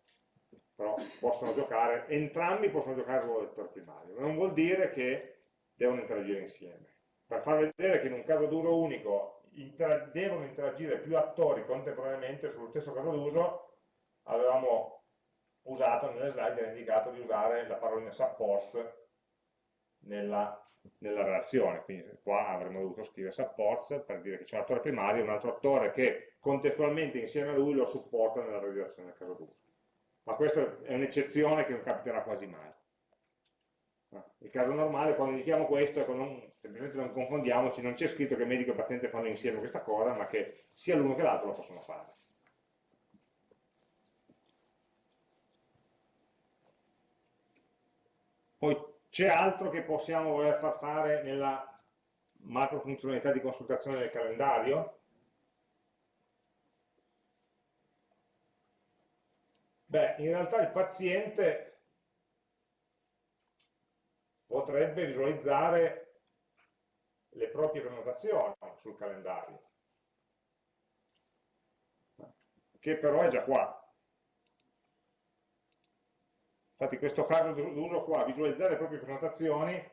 però possono giocare, entrambi possono giocare il ruolo di attore primario. Non vuol dire che devono interagire insieme. Per far vedere che in un caso d'uso unico inter devono interagire più attori contemporaneamente sullo stesso caso d'uso, avevamo usato nelle slide, era indicato di usare la parolina supports nella, nella relazione, quindi qua avremmo dovuto scrivere supports per dire che c'è un attore primario e un altro attore che contestualmente insieme a lui lo supporta nella realizzazione del caso d'uso. Ma questa è un'eccezione che non capiterà quasi mai. Il caso normale, quando indichiamo questo, ecco, non, semplicemente non confondiamoci, non c'è scritto che medico e paziente fanno insieme questa cosa, ma che sia l'uno che l'altro lo possono fare. Poi c'è altro che possiamo voler far fare nella macro funzionalità di consultazione del calendario? Beh, in realtà il paziente potrebbe visualizzare le proprie prenotazioni sul calendario, che però è già qua. Infatti questo caso d'uso qua, visualizzare le proprie prenotazioni,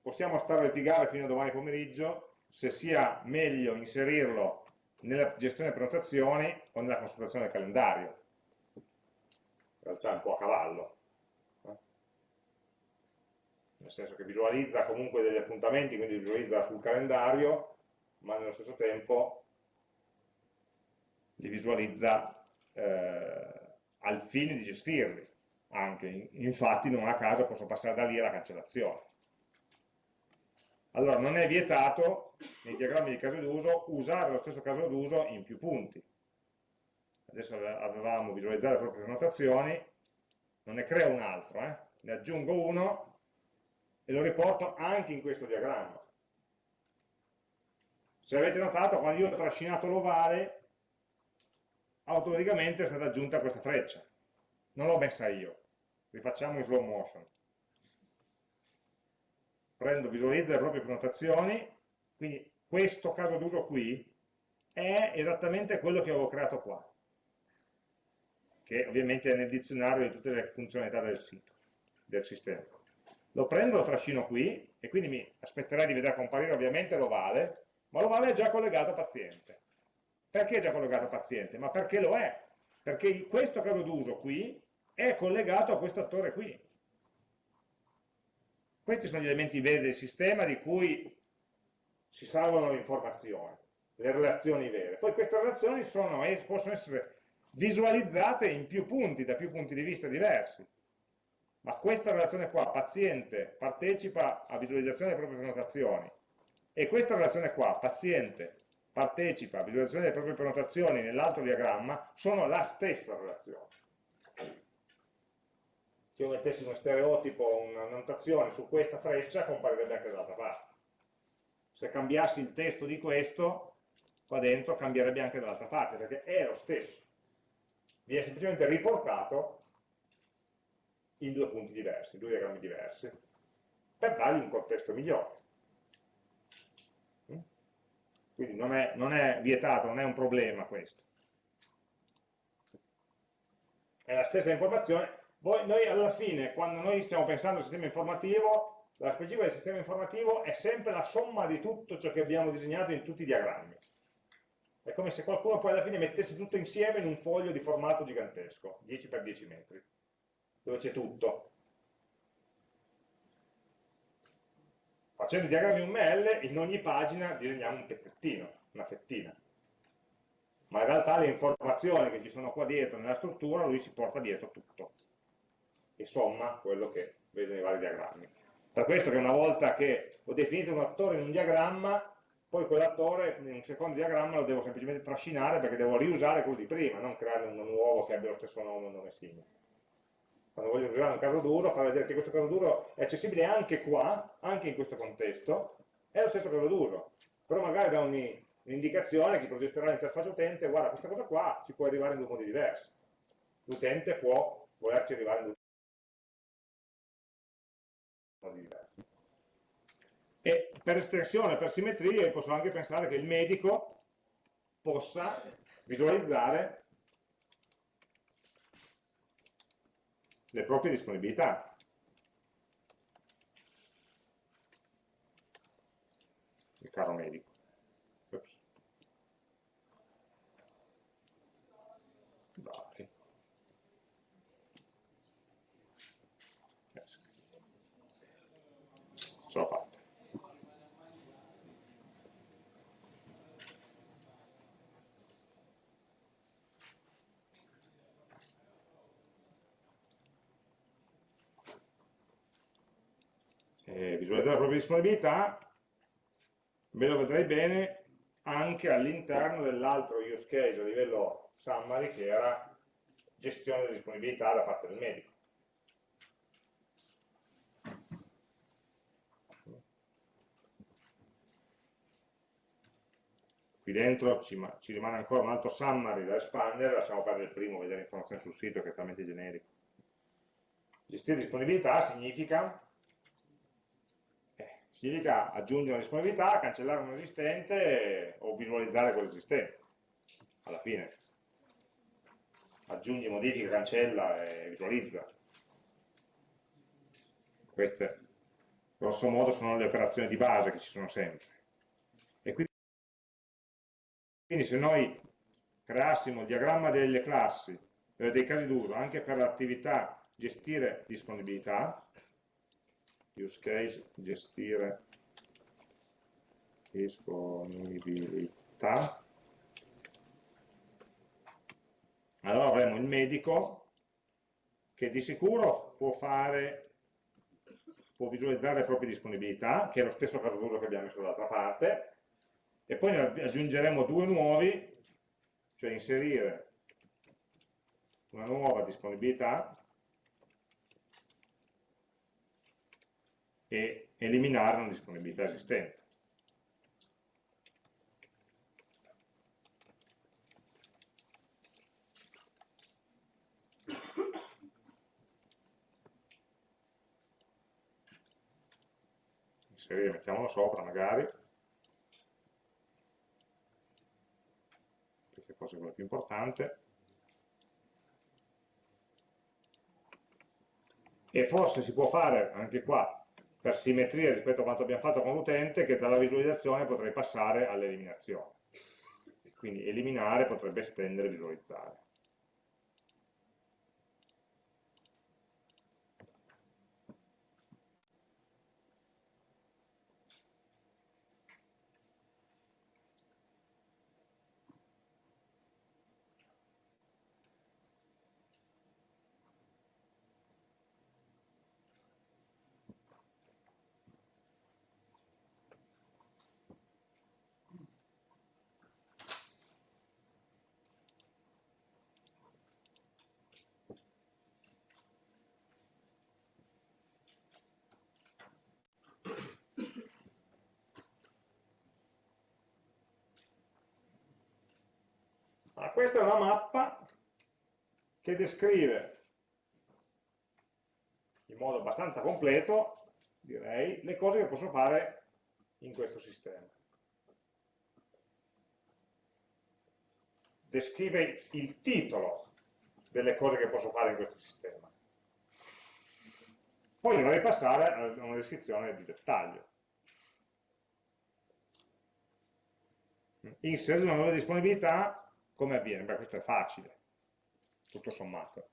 possiamo stare a litigare fino a domani pomeriggio se sia meglio inserirlo nella gestione prenotazioni o nella consultazione del calendario. In realtà è un po' a cavallo. Nel senso che visualizza comunque degli appuntamenti, quindi visualizza sul calendario, ma nello stesso tempo li visualizza eh, al fine di gestirli anche, infatti non a caso posso passare da lì alla cancellazione. Allora non è vietato nei diagrammi di caso d'uso usare lo stesso caso d'uso in più punti. Adesso avevamo visualizzato le proprie prenotazioni, non ne creo un altro, eh? ne aggiungo uno e lo riporto anche in questo diagramma. Se avete notato, quando io ho trascinato l'ovale, automaticamente è stata aggiunta questa freccia non l'ho messa io, rifacciamo in slow motion. Prendo, visualizzo le proprie prenotazioni, quindi questo caso d'uso qui è esattamente quello che avevo creato qua. che ovviamente è nel dizionario di tutte le funzionalità del sito, del sistema. Lo prendo, lo trascino qui, e quindi mi aspetterei di vedere comparire ovviamente l'ovale, ma l'ovale è già collegato a paziente. Perché è già collegato a paziente? Ma perché lo è? Perché questo caso d'uso qui è collegato a questo attore qui. Questi sono gli elementi veri del sistema di cui si salvano le informazioni, le relazioni vere. Poi queste relazioni sono, possono essere visualizzate in più punti, da più punti di vista diversi. Ma questa relazione qua, paziente, partecipa a visualizzazione delle proprie prenotazioni, e questa relazione qua, paziente, partecipa a visualizzazione delle proprie prenotazioni nell'altro diagramma, sono la stessa relazione. Se io mettessi uno stereotipo, una notazione su questa freccia, comparirebbe anche dall'altra parte. Se cambiassi il testo di questo, qua dentro cambierebbe anche dall'altra parte, perché è lo stesso viene semplicemente riportato in due punti diversi, due diagrammi diversi, per dargli un contesto migliore. Mm? Quindi non è, non è vietato, non è un problema questo. È la stessa informazione. Voi, noi alla fine, quando noi stiamo pensando al sistema informativo, la specifica del sistema informativo è sempre la somma di tutto ciò che abbiamo disegnato in tutti i diagrammi. È come se qualcuno poi alla fine mettesse tutto insieme in un foglio di formato gigantesco, 10 x 10 metri, dove c'è tutto. Facendo i diagrammi UML, in ogni pagina disegniamo un pezzettino, una fettina. Ma in realtà le informazioni che ci sono qua dietro nella struttura, lui si porta dietro tutto. E somma quello che vede nei vari diagrammi. Per questo che una volta che ho definito un attore in un diagramma, poi quell'attore in un secondo diagramma lo devo semplicemente trascinare perché devo riusare quello di prima, non creare uno nuovo che abbia lo stesso nome un nome simile. Quando voglio usare un caso d'uso, far vedere che questo caso d'uso è accessibile anche qua, anche in questo contesto, è lo stesso caso d'uso, però magari da un'indicazione che progetterà l'interfaccia utente, guarda questa cosa qua ci può arrivare in due modi diversi. L'utente può volerci arrivare in due modi diversi. E per estensione, per simmetria, posso anche pensare che il medico possa visualizzare le proprie disponibilità. Il caro medico. Dati. Ce l'ho fatta. eh, visualizzare la propria disponibilità, ve lo vedrei bene anche all'interno dell'altro use case a livello summary che era gestione della disponibilità da parte del medico. Qui dentro ci, ci rimane ancora un altro summary da espandere, lasciamo perdere il primo, vedere informazioni sul sito che è talmente generico. Gestire disponibilità significa significa aggiungere una disponibilità, cancellare un esistente o visualizzare quello esistente, alla fine. Aggiungi, modifica, cancella e visualizza. Queste, grosso modo, sono le operazioni di base che ci sono sempre. E quindi, quindi se noi creassimo il diagramma delle classi, eh, dei casi d'uso, anche per l'attività gestire disponibilità, use case, gestire disponibilità. Allora avremo il medico che di sicuro può fare, può visualizzare le proprie disponibilità, che è lo stesso caso d'uso che abbiamo messo dall'altra parte, e poi ne aggiungeremo due nuovi, cioè inserire una nuova disponibilità e eliminare una disponibilità esistente. Inserire, mettiamolo sopra magari, perché forse è quello più importante. e forse si può fare anche qua per simmetria rispetto a quanto abbiamo fatto con l'utente che dalla visualizzazione potrei passare all'eliminazione. Quindi eliminare potrebbe estendere visualizzare questa è una mappa che descrive in modo abbastanza completo, direi, le cose che posso fare in questo sistema. Descrive il titolo delle cose che posso fare in questo sistema. Poi dovrei passare a una descrizione di dettaglio. Inserire una nuova disponibilità come avviene? Beh, questo è facile, tutto sommato.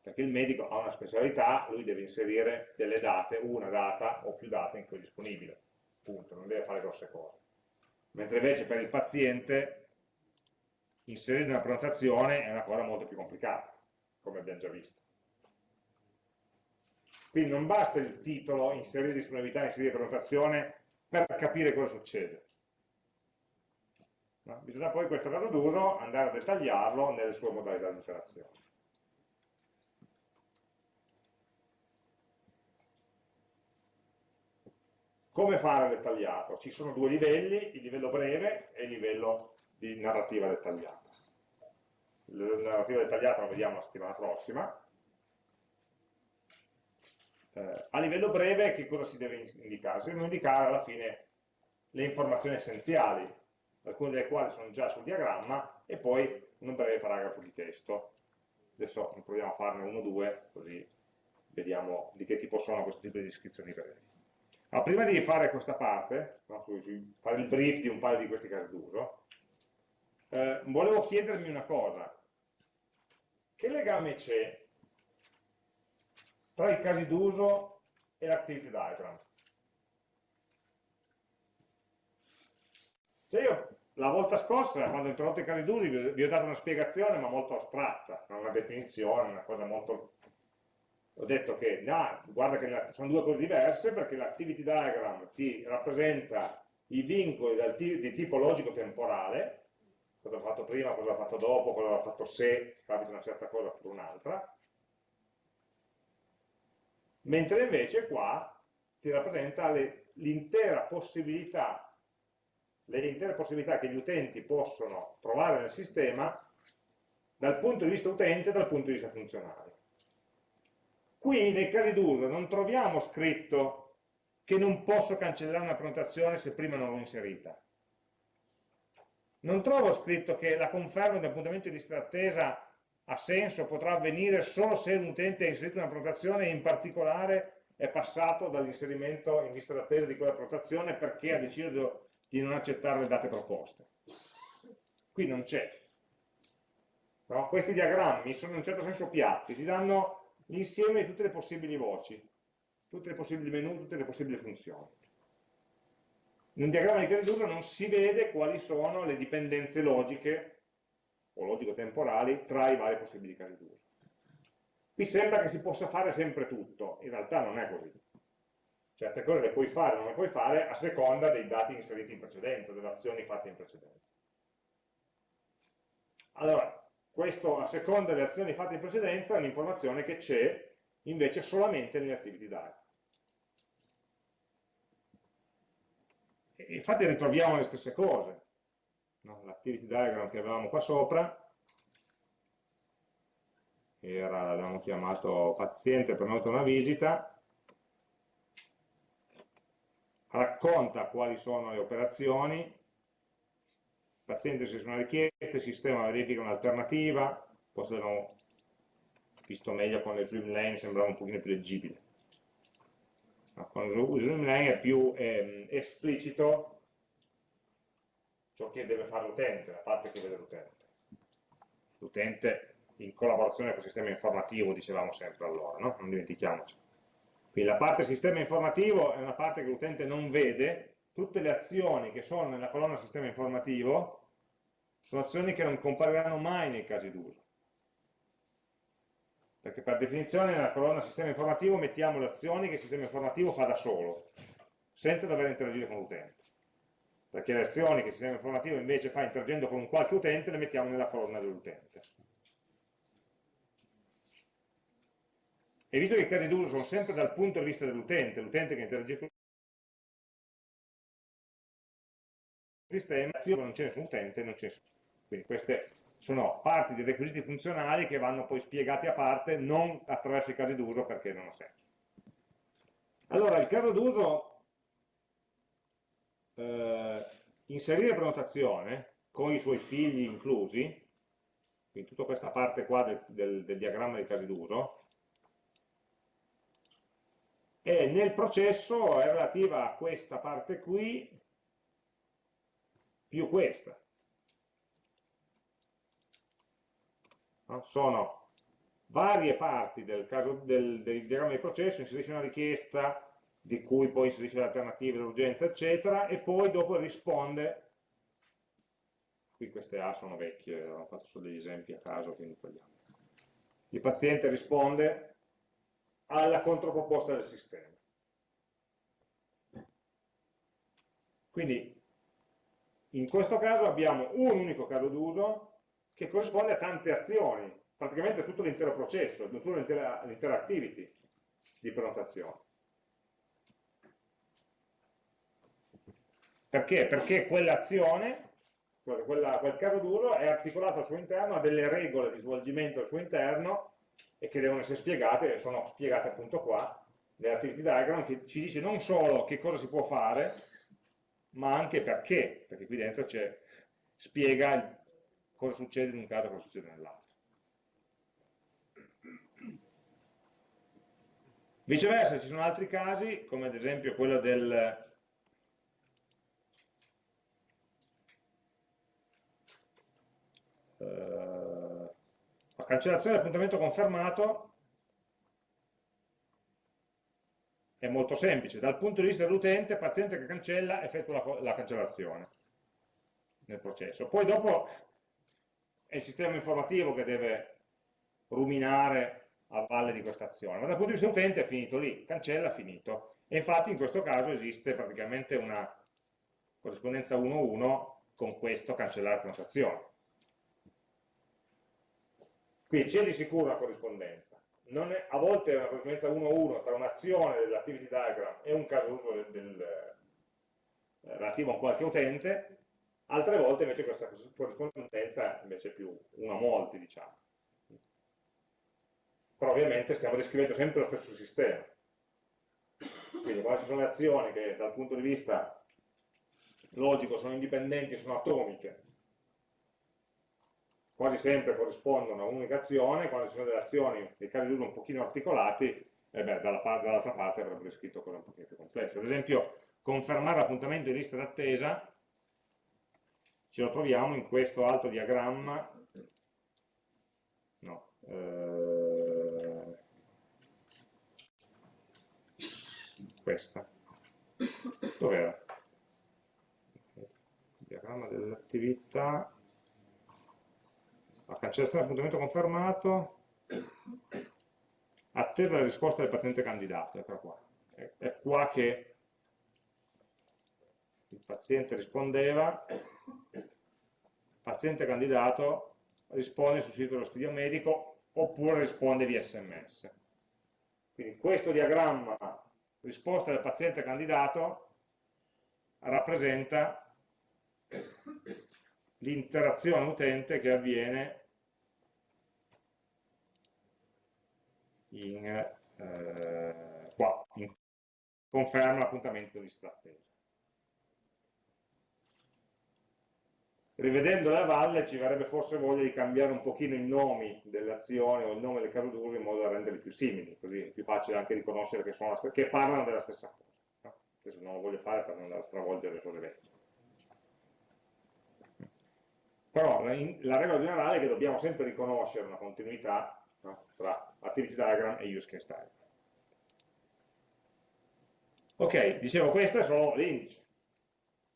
Perché il medico ha una specialità, lui deve inserire delle date, una data o più date in cui è disponibile. Punto, non deve fare grosse cose. Mentre invece per il paziente inserire una prenotazione è una cosa molto più complicata, come abbiamo già visto. Quindi non basta il titolo, inserire disponibilità, inserire prenotazione per capire cosa succede. No? Bisogna poi in questo caso d'uso andare a dettagliarlo nelle sue modalità di interazione. Come fare a dettagliarlo? Ci sono due livelli, il livello breve e il livello di narrativa dettagliata. La narrativa dettagliata la vediamo la settimana prossima. Eh, a livello breve che cosa si deve indicare? Si devono indicare alla fine le informazioni essenziali alcune delle quali sono già sul diagramma, e poi un breve paragrafo di testo. Adesso proviamo a farne uno o due, così vediamo di che tipo sono questo tipo di descrizioni brevi. Ma prima di fare questa parte, fare il brief di un paio di questi casi d'uso, eh, volevo chiedermi una cosa. Che legame c'è tra i casi d'uso e l'activity diagram? Cioè io la volta scorsa, quando ho introdotto i casi d'uso, vi ho dato una spiegazione, ma molto astratta, una definizione, una cosa molto... Ho detto che, no, guarda che sono due cose diverse, perché l'activity diagram ti rappresenta i vincoli di tipo logico-temporale, cosa ho fatto prima, cosa ho fatto dopo, cosa ho fatto se capita una certa cosa per un'altra, mentre invece qua ti rappresenta l'intera possibilità le intere possibilità che gli utenti possono trovare nel sistema dal punto di vista utente e dal punto di vista funzionale. Qui nei casi d'uso non troviamo scritto che non posso cancellare una prenotazione se prima non l'ho inserita. Non trovo scritto che la conferma di appuntamento di lista d'attesa ha senso, potrà avvenire solo se un utente ha inserito una prenotazione e in particolare è passato dall'inserimento in lista d'attesa di quella prenotazione perché ha deciso di non accettare le date proposte. Qui non c'è. No? Questi diagrammi sono in un certo senso piatti, ti danno l'insieme di tutte le possibili voci, tutte le possibili menu, tutte le possibili funzioni. In un diagramma di casi d'uso non si vede quali sono le dipendenze logiche o logico-temporali tra i vari possibili casi d'uso. Qui sembra che si possa fare sempre tutto, in realtà non è così certe cose le puoi fare o non le puoi fare a seconda dei dati inseriti in precedenza, delle azioni fatte in precedenza. Allora, questo a seconda delle azioni fatte in precedenza è un'informazione che c'è invece solamente nelle activity diagram. infatti ritroviamo le stesse cose. No? L'activity diagram che avevamo qua sopra era, l'abbiamo chiamato paziente prenota una visita, racconta quali sono le operazioni, il paziente se sono richieste, il sistema verifica un'alternativa, poi se visto meglio con le swim lane sembrava un pochino più leggibile. Ma con le swim lane è più eh, esplicito ciò che deve fare l'utente, la parte che vede l'utente. L'utente in collaborazione con il sistema informativo, dicevamo sempre allora, no? non dimentichiamoci. Quindi la parte sistema informativo è una parte che l'utente non vede, tutte le azioni che sono nella colonna sistema informativo sono azioni che non compariranno mai nei casi d'uso. Perché per definizione nella colonna sistema informativo mettiamo le azioni che il sistema informativo fa da solo, senza dover interagire con l'utente. Perché le azioni che il sistema informativo invece fa interagendo con un qualche utente le mettiamo nella colonna dell'utente. E visto che i casi d'uso sono sempre dal punto di vista dell'utente, l'utente che interagisce con il sistema, non c'è nessun utente, non c'è nessun quindi queste sono parti di requisiti funzionali che vanno poi spiegati a parte, non attraverso i casi d'uso perché non ha senso. Allora, il caso d'uso, eh, inserire prenotazione con i suoi figli inclusi, quindi tutta questa parte qua del, del, del diagramma dei casi d'uso, e nel processo è relativa a questa parte qui più questa. no? sono varie parti del, caso, del, del diagramma di processo, inserisce una richiesta di cui poi inserisce le alternative, l'urgenza, eccetera, e poi dopo risponde, qui queste A sono vecchie, ho fatto solo degli esempi a caso, quindi togliamo. Il paziente risponde alla controproposta del sistema. Quindi in questo caso abbiamo un unico caso d'uso che corrisponde a tante azioni, praticamente tutto l'intero processo, tutta l'intera activity di prenotazione. Perché? Perché quell'azione, quel caso d'uso è articolato al suo interno, ha delle regole di svolgimento al suo interno e che devono essere spiegate, sono spiegate appunto qua, nell'activity diagram, che ci dice non solo che cosa si può fare, ma anche perché, perché qui dentro spiega il cosa succede in un caso e cosa succede nell'altro. Viceversa, ci sono altri casi, come ad esempio quello del... Uh, cancellazione dell'appuntamento confermato è molto semplice. Dal punto di vista dell'utente, il paziente che cancella effettua la, la cancellazione nel processo. Poi dopo è il sistema informativo che deve ruminare a valle di questa azione, ma dal punto di vista utente è finito lì, cancella, finito. E infatti in questo caso esiste praticamente una corrispondenza 1-1 con questo cancellare prenotazione. Quindi c'è di sicuro una corrispondenza. È, a volte è una corrispondenza 1-1 tra un'azione dell'activity diagram e un caso uso del, del, eh, relativo a qualche utente, altre volte invece questa corrispondenza invece è più una a molti, diciamo. Però ovviamente stiamo descrivendo sempre lo stesso sistema. Quindi quando ci sono le azioni che dal punto di vista logico sono indipendenti, sono atomiche, quasi sempre corrispondono a un'unica azione, quando ci sono delle azioni, dei casi di uso un pochino articolati, eh dall'altra parte, parte avrebbe descritto cose un pochino più complesse. Ad esempio, confermare l'appuntamento in lista d'attesa ce lo troviamo in questo altro diagramma, no, eh, questa, dov'era? Diagramma dell'attività, la cancellazione appuntamento confermato, attesa la risposta del paziente candidato, eccola qua. È, è qua che il paziente rispondeva paziente candidato risponde sul sito dello studio medico oppure risponde via sms. Quindi questo diagramma risposta del paziente candidato rappresenta l'interazione utente che avviene in, eh, qua, in conferma l'appuntamento di strattesa. rivedendo la valle ci verrebbe forse voglia di cambiare un pochino i nomi delle azioni o il nome del caso d'uso in modo da renderli più simili, così è più facile anche riconoscere che, che parlano della stessa cosa. No? Questo non lo voglio fare per non stravolgere le cose vecchie. Però la, la, regola generale è che dobbiamo sempre riconoscere una continuità no? tra activity diagram e use case diagram. Ok, dicevo, questo è solo l'indice.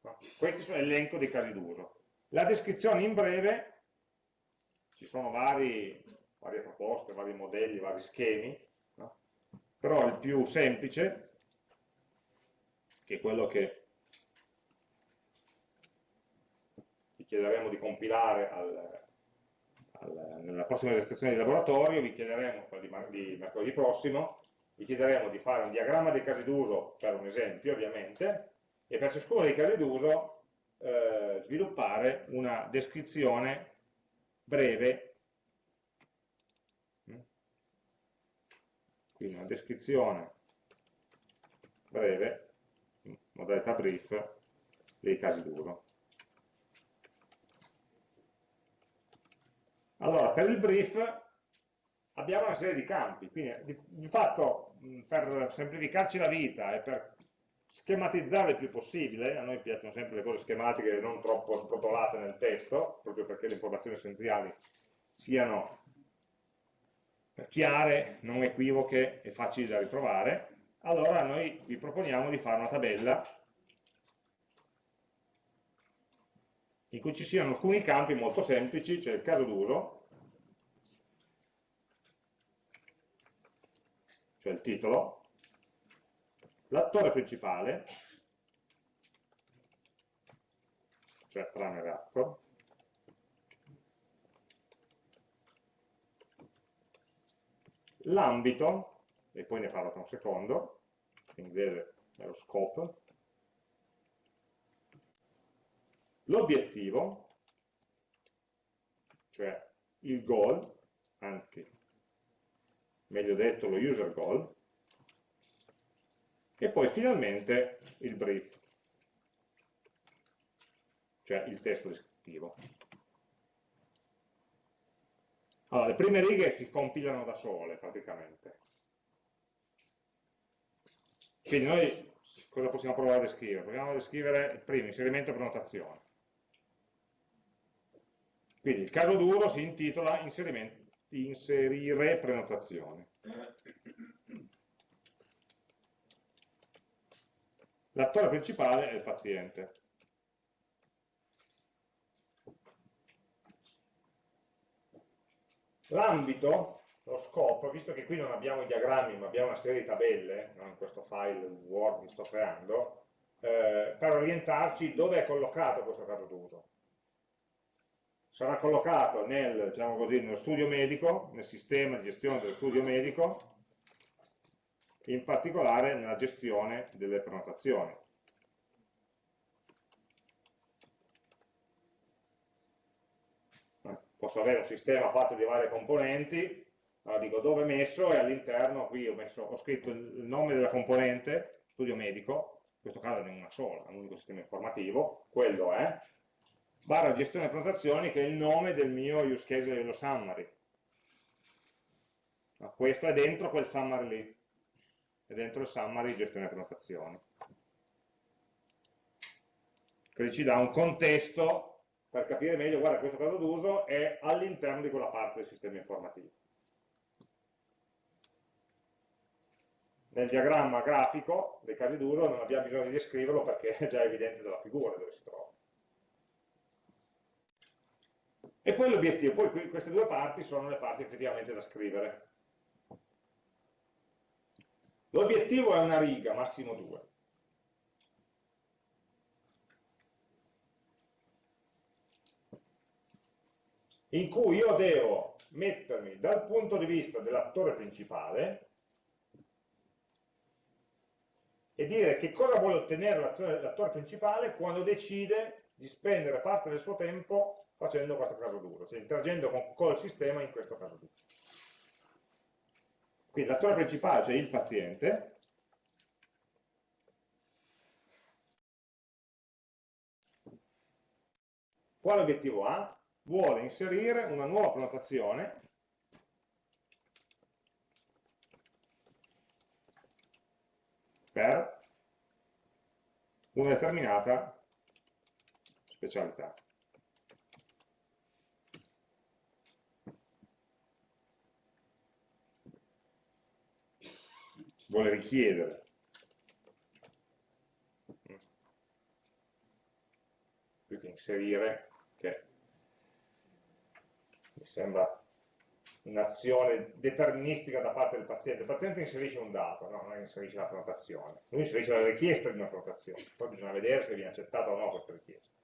No? Questo sono l'elenco dei casi d'uso. La descrizione in breve, ci sono vari, varie proposte, vari modelli, vari schemi, no? però il più semplice, che è quello che chiederemo di compilare al, al, nella prossima esercitazione di laboratorio, vi chiederemo, quella di, di mercoledì prossimo, vi chiederemo di fare un diagramma dei casi d'uso per un esempio ovviamente e per ciascuno dei casi d'uso eh, sviluppare una descrizione breve, quindi una descrizione breve, modalità brief, dei casi d'uso. Allora, per il brief abbiamo una serie di campi, quindi di, di fatto per semplificarci la vita e per schematizzare il più possibile, a noi piacciono sempre le cose schematiche non troppo sbrotolate nel testo, proprio perché le informazioni essenziali siano chiare, non equivoche e facili da ritrovare, allora noi vi proponiamo di fare una tabella in cui ci siano alcuni campi molto semplici, c'è il caso d'uso, cioè il titolo, L'attore principale, cioè runner actor, l'ambito, e poi ne parlo tra un secondo, in inglese è lo scope, l'obiettivo, cioè il goal, anzi, meglio detto lo user goal, e poi finalmente il brief, cioè il testo descrittivo. Allora, le prime righe si compilano da sole praticamente. Quindi noi cosa possiamo provare a descrivere? Proviamo a descrivere il primo, inserimento e prenotazione. Quindi il caso d'uso si intitola inserire prenotazione. L'attore principale è il paziente. L'ambito, lo scopo, visto che qui non abbiamo i diagrammi ma abbiamo una serie di tabelle, no? in questo file Word che sto creando, eh, per orientarci dove è collocato questo caso d'uso. Sarà collocato nel, diciamo così, nello studio medico, nel sistema di gestione dello studio medico, in particolare nella gestione delle prenotazioni. Posso avere un sistema fatto di varie componenti, allora dico dove è messo e all'interno qui ho, messo, ho, scritto il nome della componente, studio medico, in questo caso ne è una sola, è un unico sistema informativo, quello è, barra gestione prenotazioni che è il nome del mio use case livello summary. Questo è dentro quel summary lì e dentro il summary gestione prenotazioni. Quindi ci dà un contesto per capire meglio, guarda, questo caso d'uso è all'interno di quella parte del sistema informativo. Nel diagramma grafico dei casi d'uso non abbiamo bisogno di descriverlo perché è già evidente dalla figura dove si trova. E poi l'obiettivo, poi queste due parti sono le parti effettivamente da scrivere. L'obiettivo è una riga, massimo due. in cui io devo mettermi dal punto di vista dell'attore principale e dire che cosa vuole ottenere l'attore principale quando decide di spendere parte del suo tempo facendo questo caso duro, cioè interagendo con, col sistema in questo caso duro. Quindi l'attore principale, cioè il paziente, quale obiettivo ha? Vuole inserire una nuova prenotazione per una determinata specialità. Vuole richiedere più che inserire, che mi sembra un'azione deterministica da parte del paziente. Il paziente inserisce un dato, no, non inserisce la prenotazione. Lui inserisce la richiesta di una prenotazione, poi bisogna vedere se viene accettata o no questa richiesta.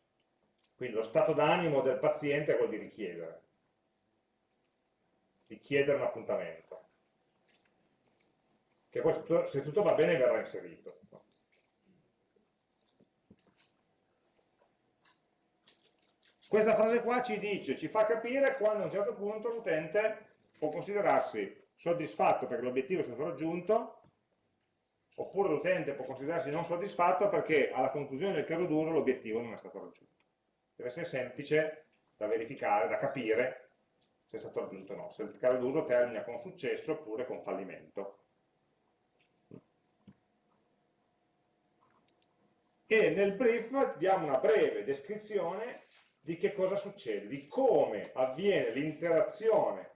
Quindi lo stato d'animo del paziente è quello di richiedere, di chiedere un appuntamento, che poi se tutto va bene verrà inserito. Questa frase qua ci dice, ci fa capire quando a un certo punto l'utente può considerarsi soddisfatto perché l'obiettivo è stato raggiunto, oppure l'utente può considerarsi non soddisfatto perché alla conclusione del caso d'uso l'obiettivo non è stato raggiunto. Deve essere semplice da verificare, da capire se è stato raggiunto o no, se il caso d'uso termina con successo oppure con fallimento. E nel brief diamo una breve descrizione di che cosa succede, di come avviene l'interazione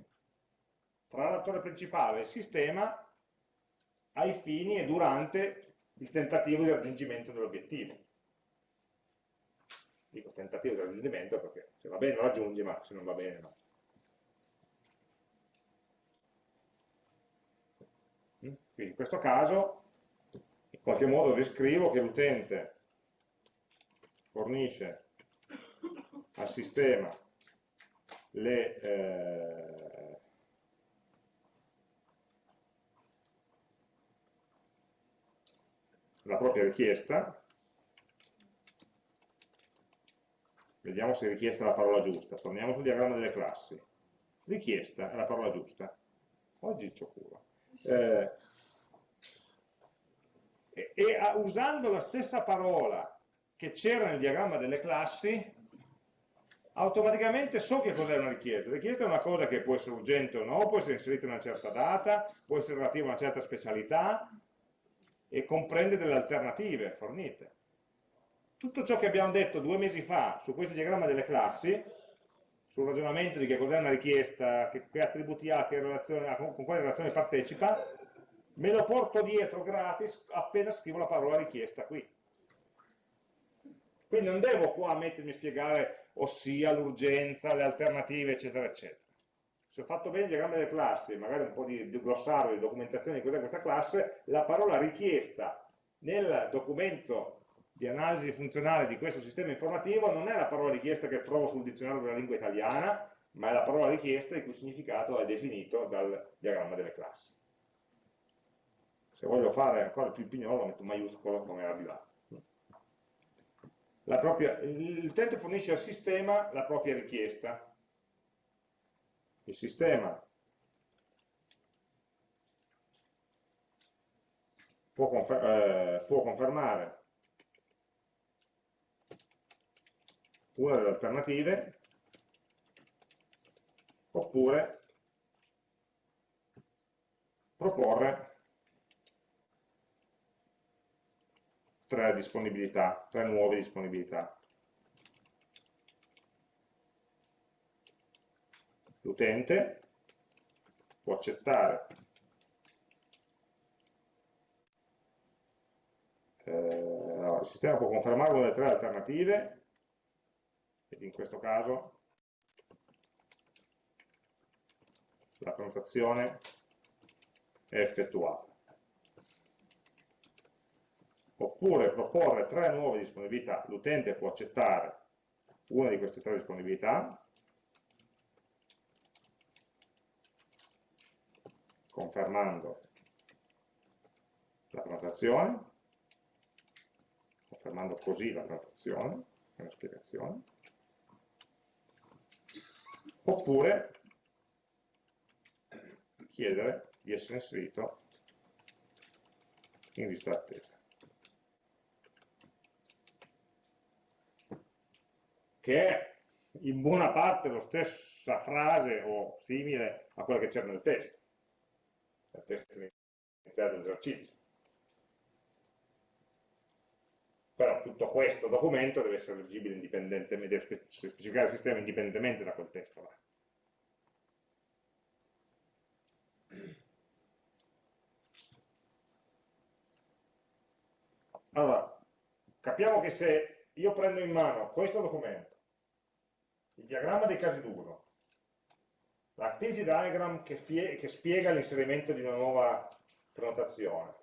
tra l'attore principale e il sistema ai fini e durante il tentativo di raggiungimento dell'obiettivo. Dico tentativo di raggiungimento perché se va bene lo raggiungi, ma se non va bene no. Quindi in questo caso in qualche modo descrivo che l'utente fornisce al sistema le, eh, la propria richiesta, vediamo se richiesta è la parola giusta, torniamo sul diagramma delle classi, richiesta è la parola giusta, oggi c'ho cura. Eh, e, e usando la stessa parola che c'era nel diagramma delle classi, automaticamente so che cos'è una richiesta. La richiesta è una cosa che può essere urgente o no, può essere inserita in una certa data, può essere relativa a una certa specialità e comprende delle alternative fornite. Tutto ciò che abbiamo detto due mesi fa su questo diagramma delle classi, sul ragionamento di che cos'è una richiesta, che, che, attributi ha, che relazione, con, con quale relazione partecipa, me lo porto dietro gratis appena scrivo la parola richiesta qui. Quindi non devo qua mettermi a spiegare ossia l'urgenza, le alternative, eccetera, eccetera. Se ho fatto bene il diagramma delle classi, magari un po' di, glossario, di documentazione di cos'è questa classe, la parola richiesta nel documento di analisi funzionale di questo sistema informativo non è la parola richiesta che trovo sul dizionario della lingua italiana, ma è la parola richiesta il cui significato è definito dal diagramma delle classi. Se voglio fare ancora più pignolo metto un maiuscolo come era di là l'utente fornisce al sistema la propria richiesta. Il sistema può, confer eh, può confermare una delle alternative oppure proporre tre disponibilità, tre nuove disponibilità. L'utente può accettare eh, no, il sistema può confermare una delle tre alternative ed in questo caso la prenotazione è effettuata oppure proporre tre nuove disponibilità. L'utente può accettare una di queste tre disponibilità, confermando la prenotazione, confermando così la prenotazione, è una spiegazione, oppure chiedere di essere inserito in lista d'attesa. Che è in buona parte la stessa frase o simile a quella che c'era nel testo, nel testo iniziale dell'esercizio. Però tutto questo documento deve essere leggibile indipendentemente, deve specificare il sistema indipendentemente da quel testo là. Allora, capiamo che se io prendo in mano questo documento, il diagramma dei casi d'uso, l'activity diagram che, che spiega l'inserimento di una nuova prenotazione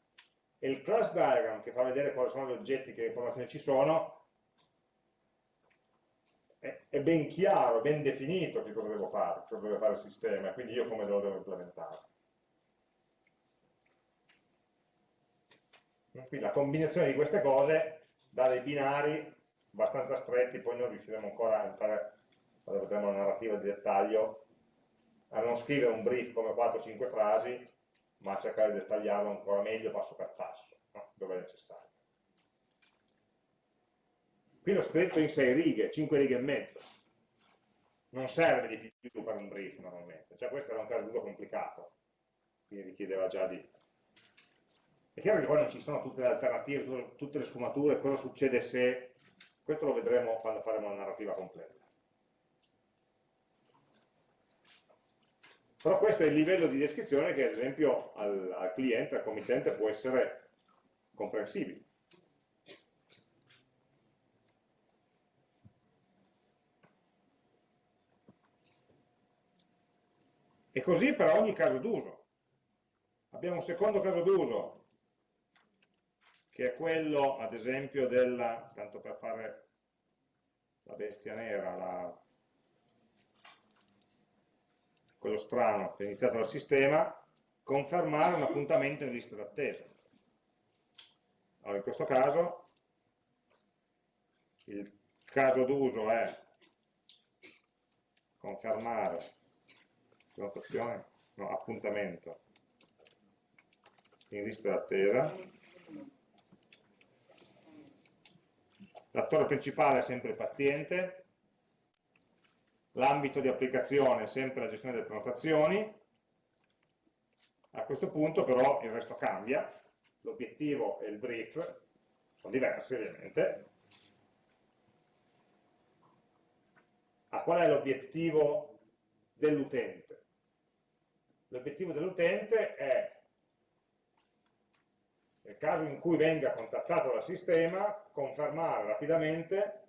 e il class diagram che fa vedere quali sono gli oggetti, che informazioni ci sono, è, è ben chiaro, ben definito che cosa devo fare, cosa deve fare il sistema e quindi io come lo devo implementare. Quindi la combinazione di queste cose dà dei binari abbastanza stretti, poi noi riusciremo ancora a entrare, quando vedremo la narrativa di dettaglio, a non scrivere un brief come 4-5 frasi, ma a cercare di dettagliarlo ancora meglio passo per passo, no? dove è necessario. Qui l'ho scritto in 6 righe, 5 righe e mezzo. Non serve di più per un brief normalmente, cioè questo era un caso d'uso complicato, quindi richiedeva già di è chiaro che poi non ci sono tutte le alternative, tutte le sfumature, cosa succede se, questo lo vedremo quando faremo la narrativa completa. Però questo è il livello di descrizione che ad esempio al, al cliente, al committente può essere comprensibile. E così per ogni caso d'uso. Abbiamo un secondo caso d'uso che è quello, ad esempio, della, tanto per fare la bestia nera, la, quello strano che è iniziato dal sistema, confermare un appuntamento in lista d'attesa. Allora, in questo caso, il caso d'uso è confermare no, appuntamento in lista d'attesa L'attore principale è sempre il paziente, l'ambito di applicazione è sempre la gestione delle prenotazioni, a questo punto però il resto cambia, l'obiettivo e il brief sono diversi ovviamente. Ah, qual è l'obiettivo dell'utente? L'obiettivo dell'utente è nel caso in cui venga contattato dal sistema, confermare rapidamente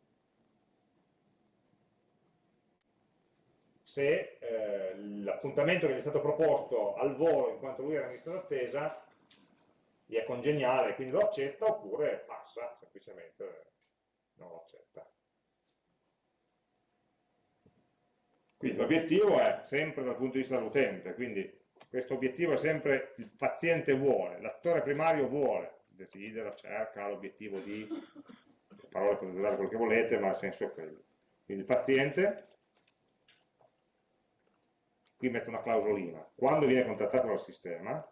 se eh, l'appuntamento che gli è stato proposto al volo in quanto lui era in lista d'attesa gli è congeniale, quindi lo accetta oppure passa, semplicemente non lo accetta. Quindi l'obiettivo è sempre dal punto di vista dell'utente, quindi questo obiettivo è sempre il paziente vuole, l'attore primario vuole, desidera, cerca, l'obiettivo di, le parole potete dare quello che volete, ma il senso è quello. Quindi il paziente, qui metto una clausolina, quando viene contattato dal sistema,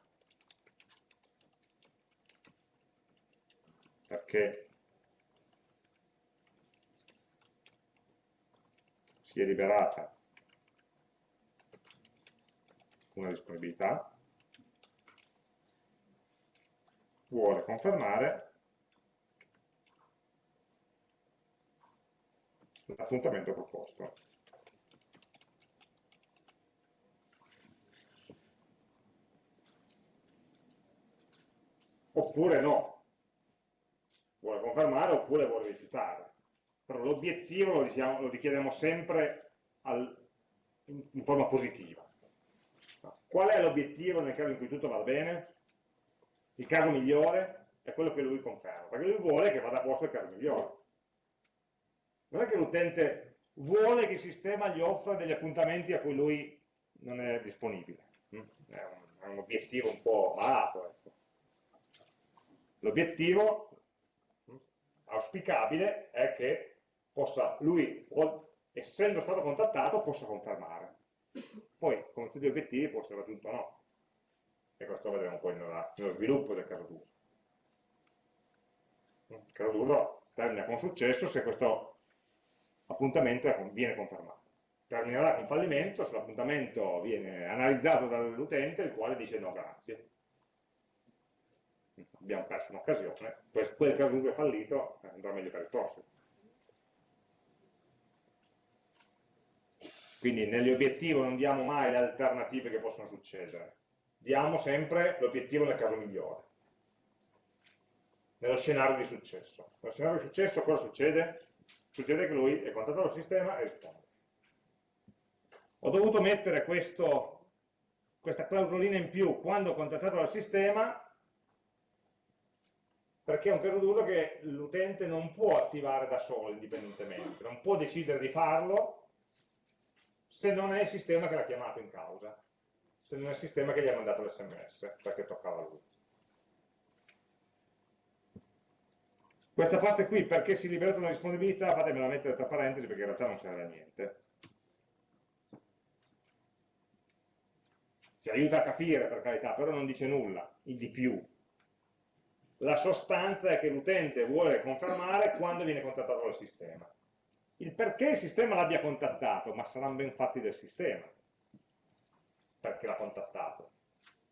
perché si è liberata una disponibilità, vuole confermare l'appuntamento proposto. Oppure no, vuole confermare oppure vuole rifiutare. Però l'obiettivo lo, diciamo, lo richiediamo sempre al, in, in forma positiva. Qual è l'obiettivo nel caso in cui tutto va bene? Il caso migliore è quello che lui conferma, perché lui vuole che vada a posto il caso migliore. Non è che l'utente vuole che il sistema gli offra degli appuntamenti a cui lui non è disponibile. È un, è un obiettivo un po' malato. Ecco. L'obiettivo auspicabile è che possa, lui, essendo stato contattato, possa confermare. Poi, come tutti gli obiettivi, può essere raggiunto o no. E questo vedremo poi nella, nello sviluppo del caso d'uso. Il caso d'uso termina con successo se questo l'appuntamento viene confermato. Terminerà con fallimento se l'appuntamento viene analizzato dall'utente, il quale dice no grazie. Abbiamo perso un'occasione, quel caso è fallito, andrà meglio per il prossimo. Quindi negli obiettivi non diamo mai le alternative che possono succedere, diamo sempre l'obiettivo nel caso migliore, nello scenario di successo. Nello scenario di successo cosa succede? Succede che lui è contattato dal sistema e risponde. Ho dovuto mettere questo, questa clausolina in più quando ho contattato dal sistema perché è un caso d'uso che l'utente non può attivare da solo indipendentemente, non può decidere di farlo se non è il sistema che l'ha chiamato in causa, se non è il sistema che gli ha mandato l'sms, perché toccava a lui. Questa parte qui, perché si libera una disponibilità, fatemela mettere tra parentesi perché in realtà non serve a niente. Ci aiuta a capire, per carità, però non dice nulla, il di più. La sostanza è che l'utente vuole confermare quando viene contattato dal sistema il perché il sistema l'abbia contattato, ma saranno ben fatti del sistema, perché l'ha contattato.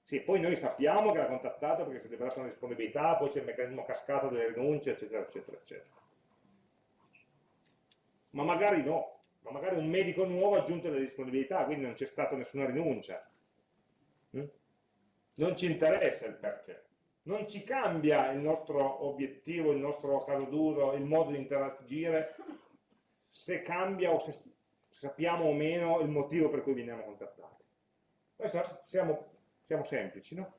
Sì, poi noi sappiamo che l'ha contattato perché si è liberata una disponibilità, poi c'è il meccanismo cascato delle rinunce, eccetera, eccetera, eccetera. Ma magari no, ma magari un medico nuovo ha aggiunto le disponibilità, quindi non c'è stata nessuna rinuncia. Mm? Non ci interessa il perché. Non ci cambia il nostro obiettivo, il nostro caso d'uso, il modo di interagire se cambia o se sappiamo o meno il motivo per cui veniamo contattati. Noi siamo, siamo semplici, no?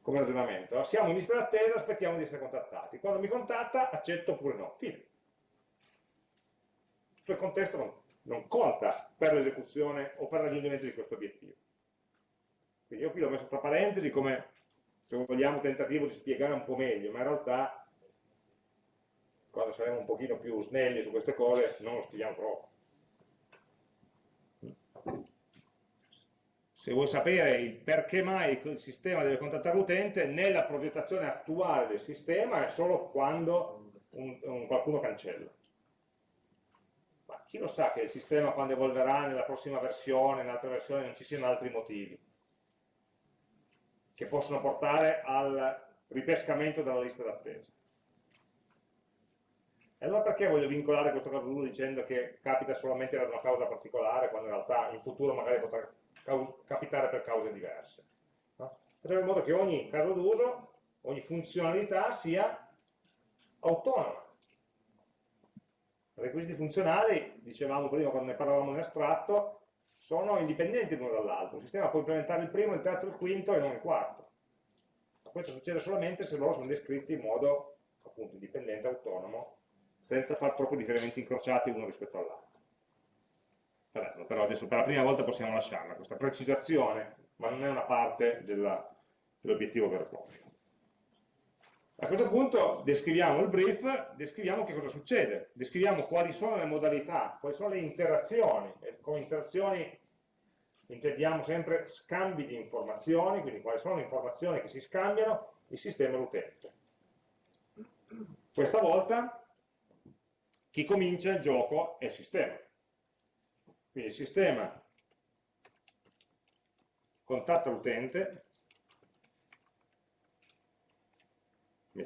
Come ragionamento. Siamo in lista d'attesa, aspettiamo di essere contattati. Quando mi contatta, accetto oppure no. Fine. Questo contesto non, non conta per l'esecuzione o per il raggiungimento di questo obiettivo. Quindi io qui l'ho messo tra parentesi come, se vogliamo, tentativo di spiegare un po' meglio, ma in realtà quando saremo un pochino più snelli su queste cose non lo scriviamo troppo. Se vuoi sapere il perché mai il sistema deve contattare l'utente, nella progettazione attuale del sistema è solo quando un, un, qualcuno cancella. Ma chi lo sa che il sistema quando evolverà nella prossima versione, in altre versioni, non ci siano altri motivi che possono portare al ripescamento dalla lista d'attesa. E allora perché voglio vincolare questo caso 1 dicendo che capita solamente per una causa particolare, quando in realtà in futuro magari potrà capitare per cause diverse? No? Facciamo in modo che ogni caso d'uso, ogni funzionalità sia autonoma. Requisiti funzionali, dicevamo prima quando ne parlavamo in astratto, sono indipendenti l'uno dall'altro. Il sistema può implementare il primo, il terzo, il quinto e non il quarto. Questo succede solamente se loro sono descritti in modo appunto indipendente, autonomo senza fare troppo differimenti incrociati uno rispetto all'altro. Però adesso per la prima volta possiamo lasciarla, questa precisazione, ma non è una parte dell'obiettivo vero e proprio. A questo punto descriviamo il brief, descriviamo che cosa succede, descriviamo quali sono le modalità, quali sono le interazioni, e con interazioni intendiamo sempre scambi di informazioni, quindi quali sono le informazioni che si scambiano il sistema e l'utente. Questa volta chi comincia il gioco è il sistema. Quindi il sistema contatta l'utente,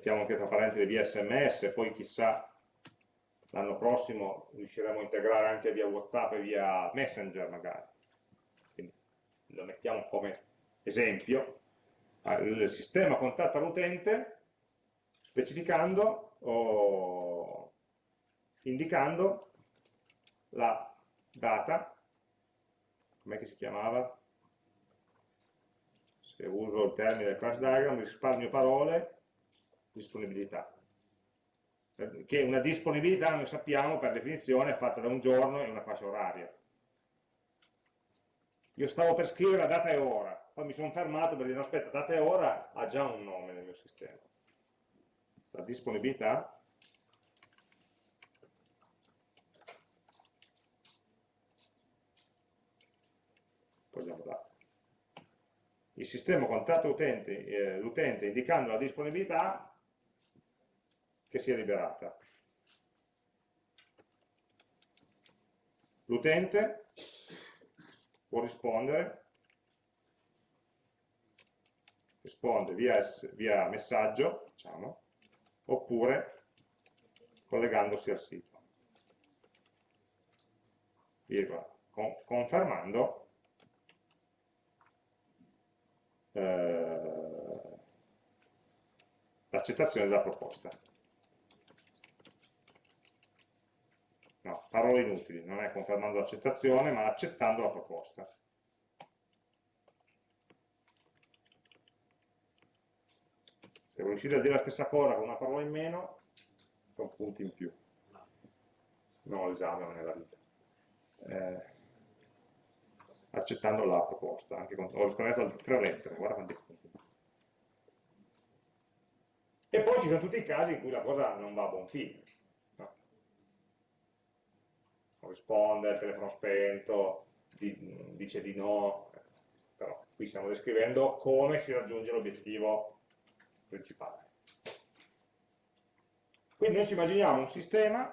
mettiamo anche tra parentesi via sms, poi chissà l'anno prossimo riusciremo a integrare anche via Whatsapp e via Messenger magari. Quindi lo mettiamo come esempio. Il sistema contatta l'utente specificando oh, indicando la data, com'è che si chiamava? Se uso il termine class diagram, risparmio parole, disponibilità. Che una disponibilità, noi sappiamo, per definizione è fatta da un giorno e una fascia oraria. Io stavo per scrivere data e ora, poi mi sono fermato per dire, no aspetta, data e ora ha già un nome nel mio sistema. La disponibilità togliamo data. Il sistema contatta eh, l'utente indicando la disponibilità che sia liberata. l'utente può rispondere, risponde via, via messaggio, diciamo, oppure collegandosi al sito. Virgola, con, confermando eh, l'accettazione della proposta. No, parole inutili, non è confermando l'accettazione, ma accettando la proposta. Se riuscite a dire la stessa cosa con una parola in meno, sono punti in più. No, l'esame non è la vita. Eh, accettando la proposta, anche con, ho risparmiato tre lettere, guarda quanti punti. E poi ci sono tutti i casi in cui la cosa non va a buon fine. Risponde, il telefono spento, dice di no, però qui stiamo descrivendo come si raggiunge l'obiettivo principale. Quindi noi ci immaginiamo un sistema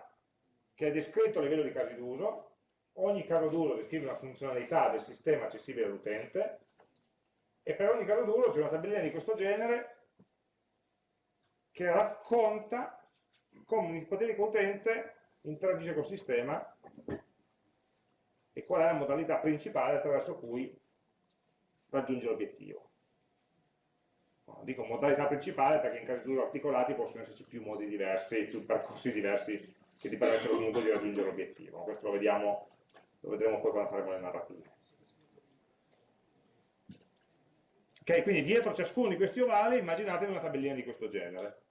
che è descritto a livello di casi d'uso, ogni caso d'uso descrive una funzionalità del sistema accessibile all'utente, e per ogni caso d'uso c'è una tabellina di questo genere che racconta come un ipotetico utente interagisce col sistema e qual è la modalità principale attraverso cui raggiunge l'obiettivo. Dico modalità principale perché in casi d'uso articolati possono esserci più modi diversi, più percorsi diversi che ti permettono comunque di raggiungere l'obiettivo. Questo lo, vediamo, lo vedremo poi quando faremo le narrative. Ok, quindi dietro ciascuno di questi ovali immaginatevi una tabellina di questo genere.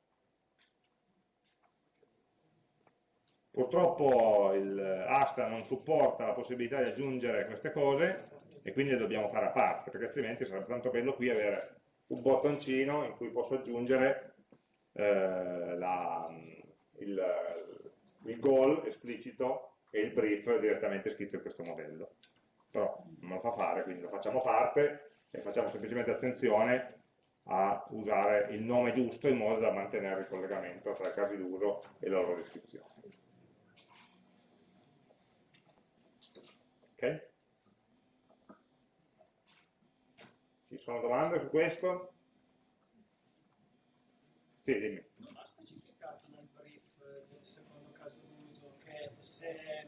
Purtroppo il Asta non supporta la possibilità di aggiungere queste cose e quindi le dobbiamo fare a parte, perché altrimenti sarebbe tanto bello qui avere un bottoncino in cui posso aggiungere eh, la, il, il goal esplicito e il brief direttamente scritto in questo modello. Però non lo fa fare, quindi lo facciamo parte e facciamo semplicemente attenzione a usare il nome giusto in modo da mantenere il collegamento tra i casi d'uso e la loro descrizione. Ok? Ci sono domande su questo? Sì, dimmi. Non ha specificato nel brief del secondo caso d'uso che se,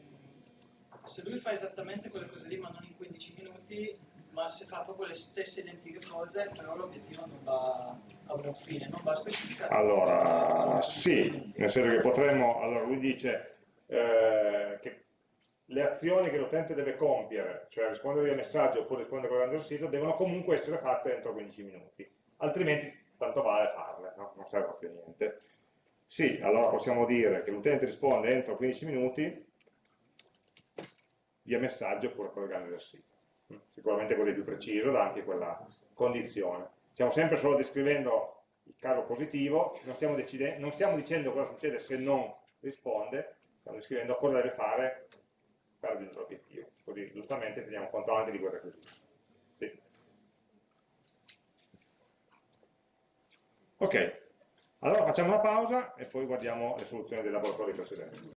se, lui fa esattamente quelle cose lì ma non in 15 minuti, ma se fa proprio le stesse identiche cose, però l'obiettivo non va a buon fine, non va specificato. Allora, sì, nel senso che potremmo, allora lui dice eh, che le azioni che l'utente deve compiere, cioè rispondere via messaggio oppure rispondere con il sito, devono comunque essere fatte entro 15 minuti, altrimenti tanto vale farle, no? non serve più niente. Sì, allora possiamo dire che l'utente risponde entro 15 minuti via messaggio oppure collegando il sito. Sicuramente così è più preciso, dà anche quella condizione. Stiamo sempre solo descrivendo il caso positivo, non stiamo, non stiamo dicendo cosa succede se non risponde, stiamo descrivendo cosa deve fare per raggiungere l'obiettivo. Così giustamente teniamo conto anche di quel requisito. Sì. Ok, allora facciamo una pausa e poi guardiamo le soluzioni dei laboratori precedenti.